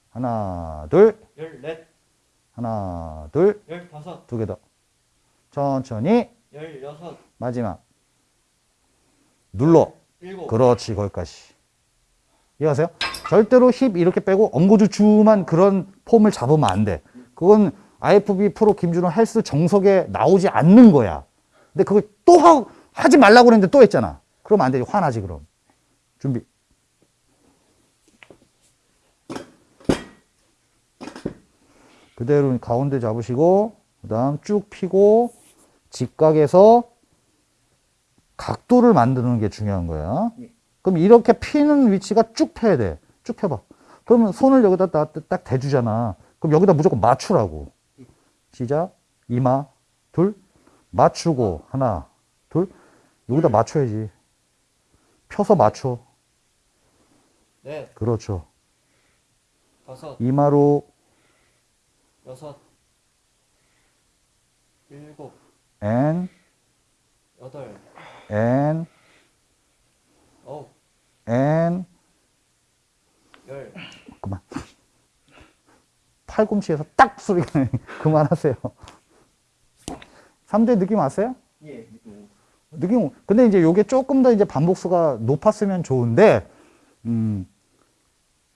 Speaker 1: 하나, 둘,
Speaker 2: 열 넷,
Speaker 1: 하나, 둘,
Speaker 2: 열 다섯,
Speaker 1: 두 개 더. 천천히.
Speaker 2: 열 여섯,
Speaker 1: 마지막. 눌러.
Speaker 2: 일곱,
Speaker 1: 그렇지, 거기까지. 이해하세요? 절대로 힙 이렇게 빼고 엉고주춤한 그런 폼을 잡으면 안 돼. 그건 IFB 프로 김준호 헬스 정석에 나오지 않는 거야. 근데 그걸 또 하, 하지 말라고 그랬는데 또 했잖아. 그러면 안 되지. 화나지, 그럼. 준비. 그대로 가운데 잡으시고, 그 다음 쭉 피고, 직각에서 각도를 만드는 게 중요한 거야.
Speaker 3: 예.
Speaker 1: 그럼 이렇게 피는 위치가 쭉 펴야 돼. 쭉 펴봐. 그러면 손을 여기다 딱, 딱 대주잖아. 그럼 여기다 무조건 맞추라고. 시작. 이마, 둘. 맞추고, 하나, 둘. 여기다 맞춰야지. 펴서 맞춰.
Speaker 2: 넷,
Speaker 1: 그렇죠.
Speaker 2: 다섯,
Speaker 1: 이마로,
Speaker 2: 여섯, 일곱,
Speaker 1: 엔,
Speaker 2: 여덟,
Speaker 1: 엔,
Speaker 2: 아홉,
Speaker 1: 엔.
Speaker 2: 열.
Speaker 1: 그만. 팔꿈치에서 딱 소리가. *laughs* 그만하세요. 3대 느낌 왔어요?
Speaker 3: 예, 느낌.
Speaker 1: 느낌, 근데 이제 요게 조금 더 이제 반복수가 높았으면 좋은데, 음,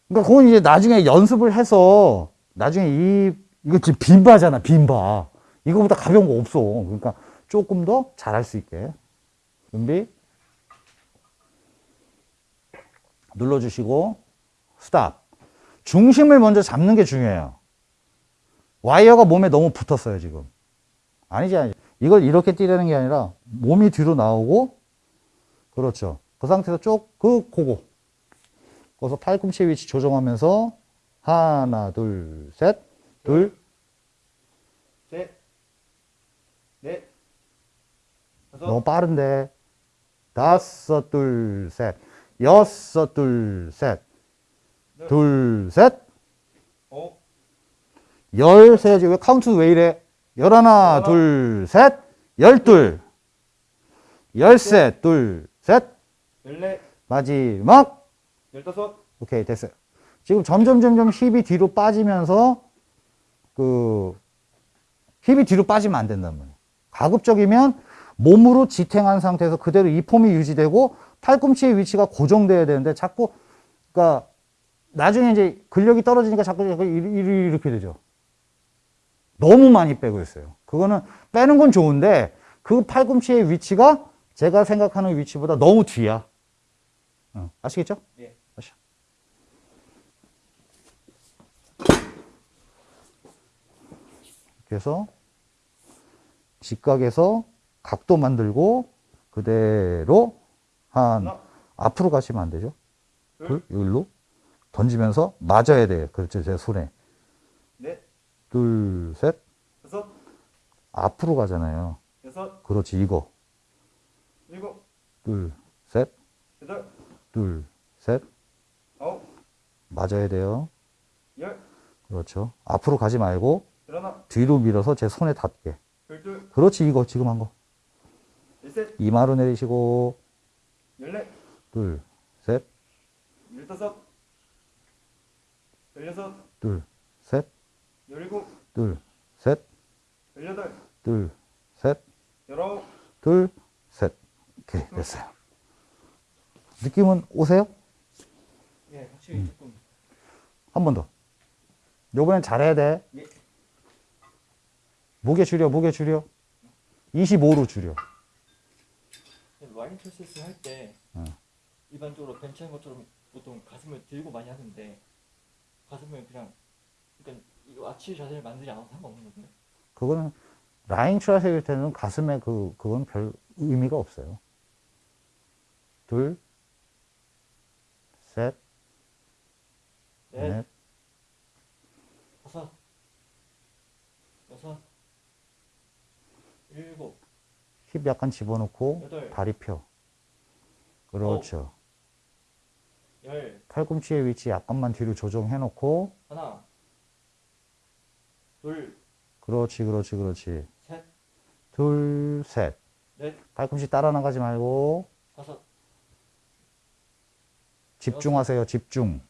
Speaker 1: 그러니까 그건 이제 나중에 연습을 해서, 나중에 이, 이거 지금 빈바잖아, 빈바. 이거보다 가벼운 거 없어. 그러니까 조금 더 잘할 수 있게. 준비. 눌러주시고, 스탑. 중심을 먼저 잡는 게 중요해요. 와이어가 몸에 너무 붙었어요, 지금. 아니지, 아니지. 이걸 이렇게 뛰려는 게 아니라 몸이 뒤로 나오고, 그렇죠. 그 상태에서 쭉, 그, 고고. 거기서 팔꿈치 위치 조정하면서, 하나, 둘, 셋, 둘,
Speaker 3: 셋, 넷, 다섯,
Speaker 1: 너무 빠른데. 다섯, 둘, 셋, 여섯, 둘, 셋, 둘, 셋,
Speaker 3: 오,
Speaker 1: 열 세야지. 왜 카운트 왜 이래? 열하나. 둘, 셋, 열둘, 열셋, 둘, 셋,
Speaker 3: 열넷,
Speaker 1: 마지막.
Speaker 3: 열다섯,
Speaker 1: 오케이, 됐어요. 지금 점점, 점점 힙이 뒤로 빠지면서, 그, 힙이 뒤로 빠지면 안 된단 말이에요. 가급적이면 몸으로 지탱한 상태에서 그대로 이 폼이 유지되고, 팔꿈치의 위치가 고정돼야 되는데, 자꾸, 그니까, 나중에 이제 근력이 떨어지니까 자꾸 이렇게 되죠. 너무 많이 빼고 있어요. 그거는 빼는 건 좋은데, 그 팔꿈치의 위치가 제가 생각하는 위치보다 너무 뒤야. 어, 아시겠죠?
Speaker 3: 예.
Speaker 1: 아시. 그래서 직각에서 각도 만들고 그대로 한
Speaker 3: 하나,
Speaker 1: 앞으로 가시면 안 되죠.
Speaker 3: 둘,
Speaker 1: 둘, 여기로 던지면서 맞아야 돼요. 그렇죠. 제 손에.
Speaker 3: 넷,
Speaker 1: 둘, 셋.
Speaker 3: 다섯,
Speaker 1: 앞으로 가잖아요.
Speaker 3: 여섯,
Speaker 1: 그렇지. 이거.
Speaker 3: 일곱,
Speaker 1: 둘, 셋.
Speaker 3: 여덟,
Speaker 1: 둘, 셋.
Speaker 3: 아홉,
Speaker 1: 맞아야 돼요.
Speaker 3: 열,
Speaker 1: 그렇죠. 앞으로 가지 말고
Speaker 3: 열하나,
Speaker 1: 뒤로 밀어서 제 손에 닿게.
Speaker 3: 열둘,
Speaker 1: 그렇지. 이거 지금 한 거.
Speaker 3: 열셋,
Speaker 1: 이마로 내리시고
Speaker 3: 열넷,
Speaker 1: 둘, 셋,
Speaker 3: 열다섯, 열여섯,
Speaker 1: 둘, 셋,
Speaker 3: 열일곱,
Speaker 1: 둘, 셋,
Speaker 3: 열여덟,
Speaker 1: 둘, 셋,
Speaker 3: 열아홉,
Speaker 1: 둘, 셋. 오케이, 됐어요. 느낌은 오세요?
Speaker 3: 예, 확실히 조금
Speaker 1: 한 번 더. 요번엔 잘해야 돼.
Speaker 3: 예.
Speaker 1: 무게 줄여, 무게 줄여. 25로 줄여.
Speaker 2: 라인 프로세스 할때
Speaker 1: 어.
Speaker 2: 일반적으로 벤치하는 것처럼 보통 가슴을 들고 많이 하는데 가슴을 그냥 아치 자세를 만들지 않아도 상관없는 거예요.
Speaker 1: 그거는 라인 트라색일 때는 가슴에 그, 그건 별 의미가 없어요. 둘, 셋,
Speaker 2: 넷,
Speaker 1: 넷,
Speaker 2: 다섯, 여섯, 일곱,
Speaker 1: 힙 약간 집어넣고
Speaker 2: 여덟.
Speaker 1: 다리 펴. 그렇죠.
Speaker 2: 열,
Speaker 1: 팔꿈치의 위치 약간만 뒤로 조정해 놓고
Speaker 2: 하나, 둘,
Speaker 1: 그렇지 그렇지 그렇지.
Speaker 2: 셋,
Speaker 1: 둘 셋.
Speaker 2: 넷,
Speaker 1: 팔꿈치 따라 나가지 말고.
Speaker 2: 다섯,
Speaker 1: 집중하세요 집중.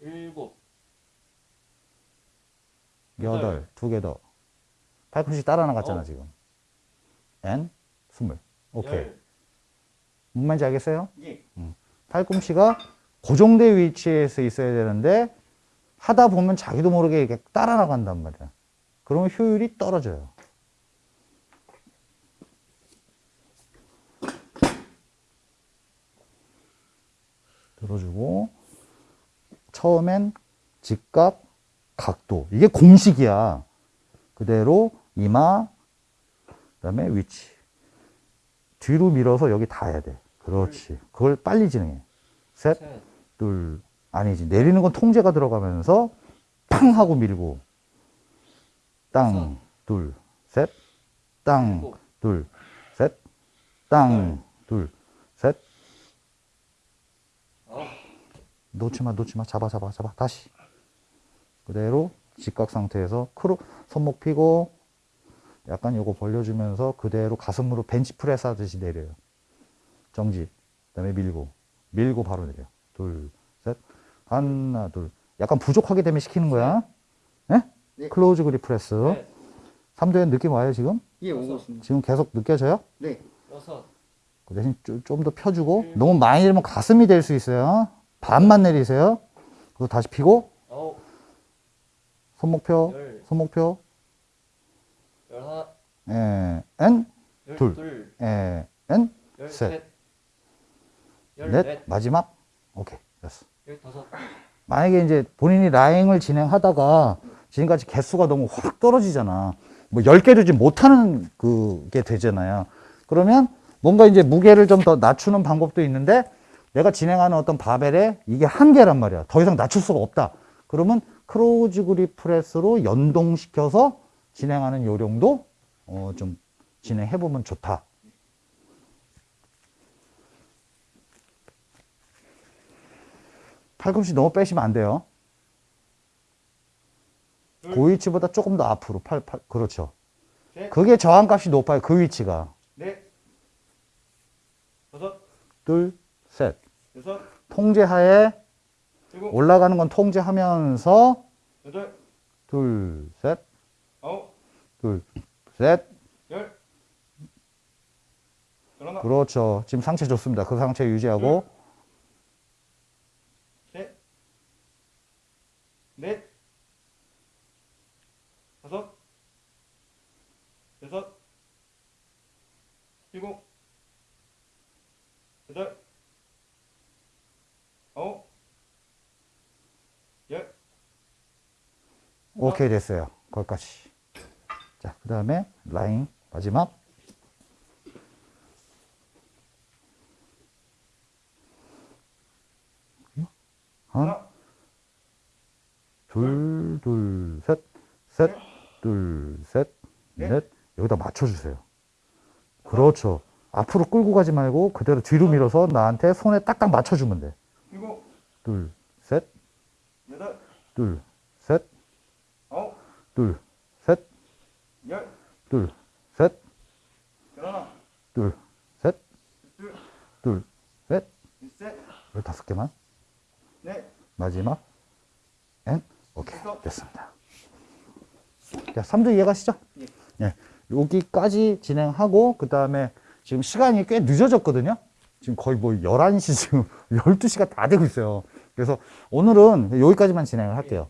Speaker 2: 일곱,
Speaker 1: 여덟 두 개 더. 팔꿈치 따라 나갔잖아
Speaker 2: 어.
Speaker 1: 지금. 엔 스물. 오케이.
Speaker 2: 열,
Speaker 1: 뭔 말인지 알겠어요?
Speaker 3: 예,
Speaker 1: 팔꿈치가 고정된 위치에서 있어야 되는데 하다 보면 자기도 모르게 이렇게 따라 나간단 말이야. 그러면 효율이 떨어져요. 들어주고 처음엔 직각 각도. 이게 공식이야. 그대로 이마 그 다음에 위치. 뒤로 밀어서 여기 닿아야 돼. 그렇지. 그걸 빨리 진행해. 셋
Speaker 2: 셋,
Speaker 1: 둘 아니지 내리는 건 통제가 들어가면서 팡 하고 밀고 땅. 둘, 셋, 땅. 둘, 셋, 땅, 둘, 셋.
Speaker 2: 아홉.
Speaker 1: 놓지 마, 놓지 마. 잡아, 잡아, 잡아. 다시. 그대로 직각 상태에서 크로, 손목 피고 약간 요거 벌려주면서 그대로 가슴으로 벤치 프레스 하듯이 내려요. 정지. 그 다음에 밀고. 밀고 바로 내려. 둘, 셋. 하나, 둘. 약간 부족하게 되면 시키는 거야. 네?
Speaker 3: 네.
Speaker 1: close grip press.
Speaker 2: 넷,
Speaker 1: 삼두에 느낌 와요, 지금?
Speaker 3: 예, 오고 있습니다.
Speaker 1: 지금 계속 느껴져요?
Speaker 3: 네.
Speaker 2: 여섯,
Speaker 1: 그 대신 좀 더 펴주고 너무 많이 내리면 가슴이 될 수 있어요. 반만 내리세요. 그리고 다시 피고
Speaker 2: 아홉,
Speaker 1: 손목 펴,
Speaker 2: 열,
Speaker 1: 손목 펴.
Speaker 2: 열하나,
Speaker 1: 에, 엔, 둘.
Speaker 2: 열둘,
Speaker 1: 에, 엔,
Speaker 2: 열셋,
Speaker 1: 넷,
Speaker 2: 열넷,
Speaker 1: 마지막. 오케이, 됐어. 만약에 이제 본인이 라잉을 진행하다가 지금까지 개수가 너무 확 떨어지잖아. 뭐 10개 되지 못하는 그게 되잖아요. 그러면 뭔가 이제 무게를 좀 더 낮추는 방법도 있는데 내가 진행하는 어떤 바벨에 이게 한계란 말이야. 더 이상 낮출 수가 없다. 그러면 close grip press로 연동시켜서 진행하는 요령도 어, 좀 진행해보면 좋다. 팔꿈치 너무 빼시면 안 돼요.
Speaker 2: 둘.
Speaker 1: 그 위치보다 조금 더 앞으로 팔, 팔 그렇죠.
Speaker 2: 셋,
Speaker 1: 그게 저항값이 높아요. 그 위치가.
Speaker 2: 넷, 다섯,
Speaker 1: 둘, 셋.
Speaker 2: 여섯,
Speaker 1: 통제하에
Speaker 2: 일곱,
Speaker 1: 올라가는 건 통제하면서
Speaker 2: 여덟,
Speaker 1: 둘, 셋,
Speaker 2: 아홉,
Speaker 1: 둘, 셋.
Speaker 2: 열, 열하나,
Speaker 1: 그렇죠. 지금 상체 좋습니다. 그 상체 유지하고
Speaker 2: 셋, 넷, 다섯, 여섯, 일곱, 여덟, 아홉, 열,
Speaker 1: 오케이 됐어요. 거기까지. 자, 그 다음에 라인 마지막. 하나, 둘, 둘, 셋, 셋, 둘, 셋,
Speaker 2: 넷.
Speaker 1: 넷. 여기다 맞춰주세요. 그렇죠. 앞으로 끌고 가지 말고 그대로 뒤로 밀어서 나한테 손에 딱딱 맞춰주면 돼.
Speaker 2: 일곱,
Speaker 1: 둘, 셋,
Speaker 2: 여덟,
Speaker 1: 둘, 셋,
Speaker 2: 아홉,
Speaker 1: 둘, 셋,
Speaker 2: 열,
Speaker 1: 둘, 셋,
Speaker 2: 열하나,
Speaker 1: 둘, 셋,
Speaker 2: 둘,
Speaker 1: 둘, 셋.
Speaker 2: 셋,
Speaker 1: 여 다섯 개만.
Speaker 2: 넷,
Speaker 1: 마지막. 엔. 오케이. 됐습니다. 자, 3도 이해가시죠?
Speaker 3: 예.
Speaker 1: 예. 여기까지 진행하고, 그 다음에 지금 시간이 꽤 늦어졌거든요? 지금 거의 뭐 11시, 지금 *laughs* 12시가 다 되고 있어요. 그래서 오늘은 여기까지만 진행을 할게요.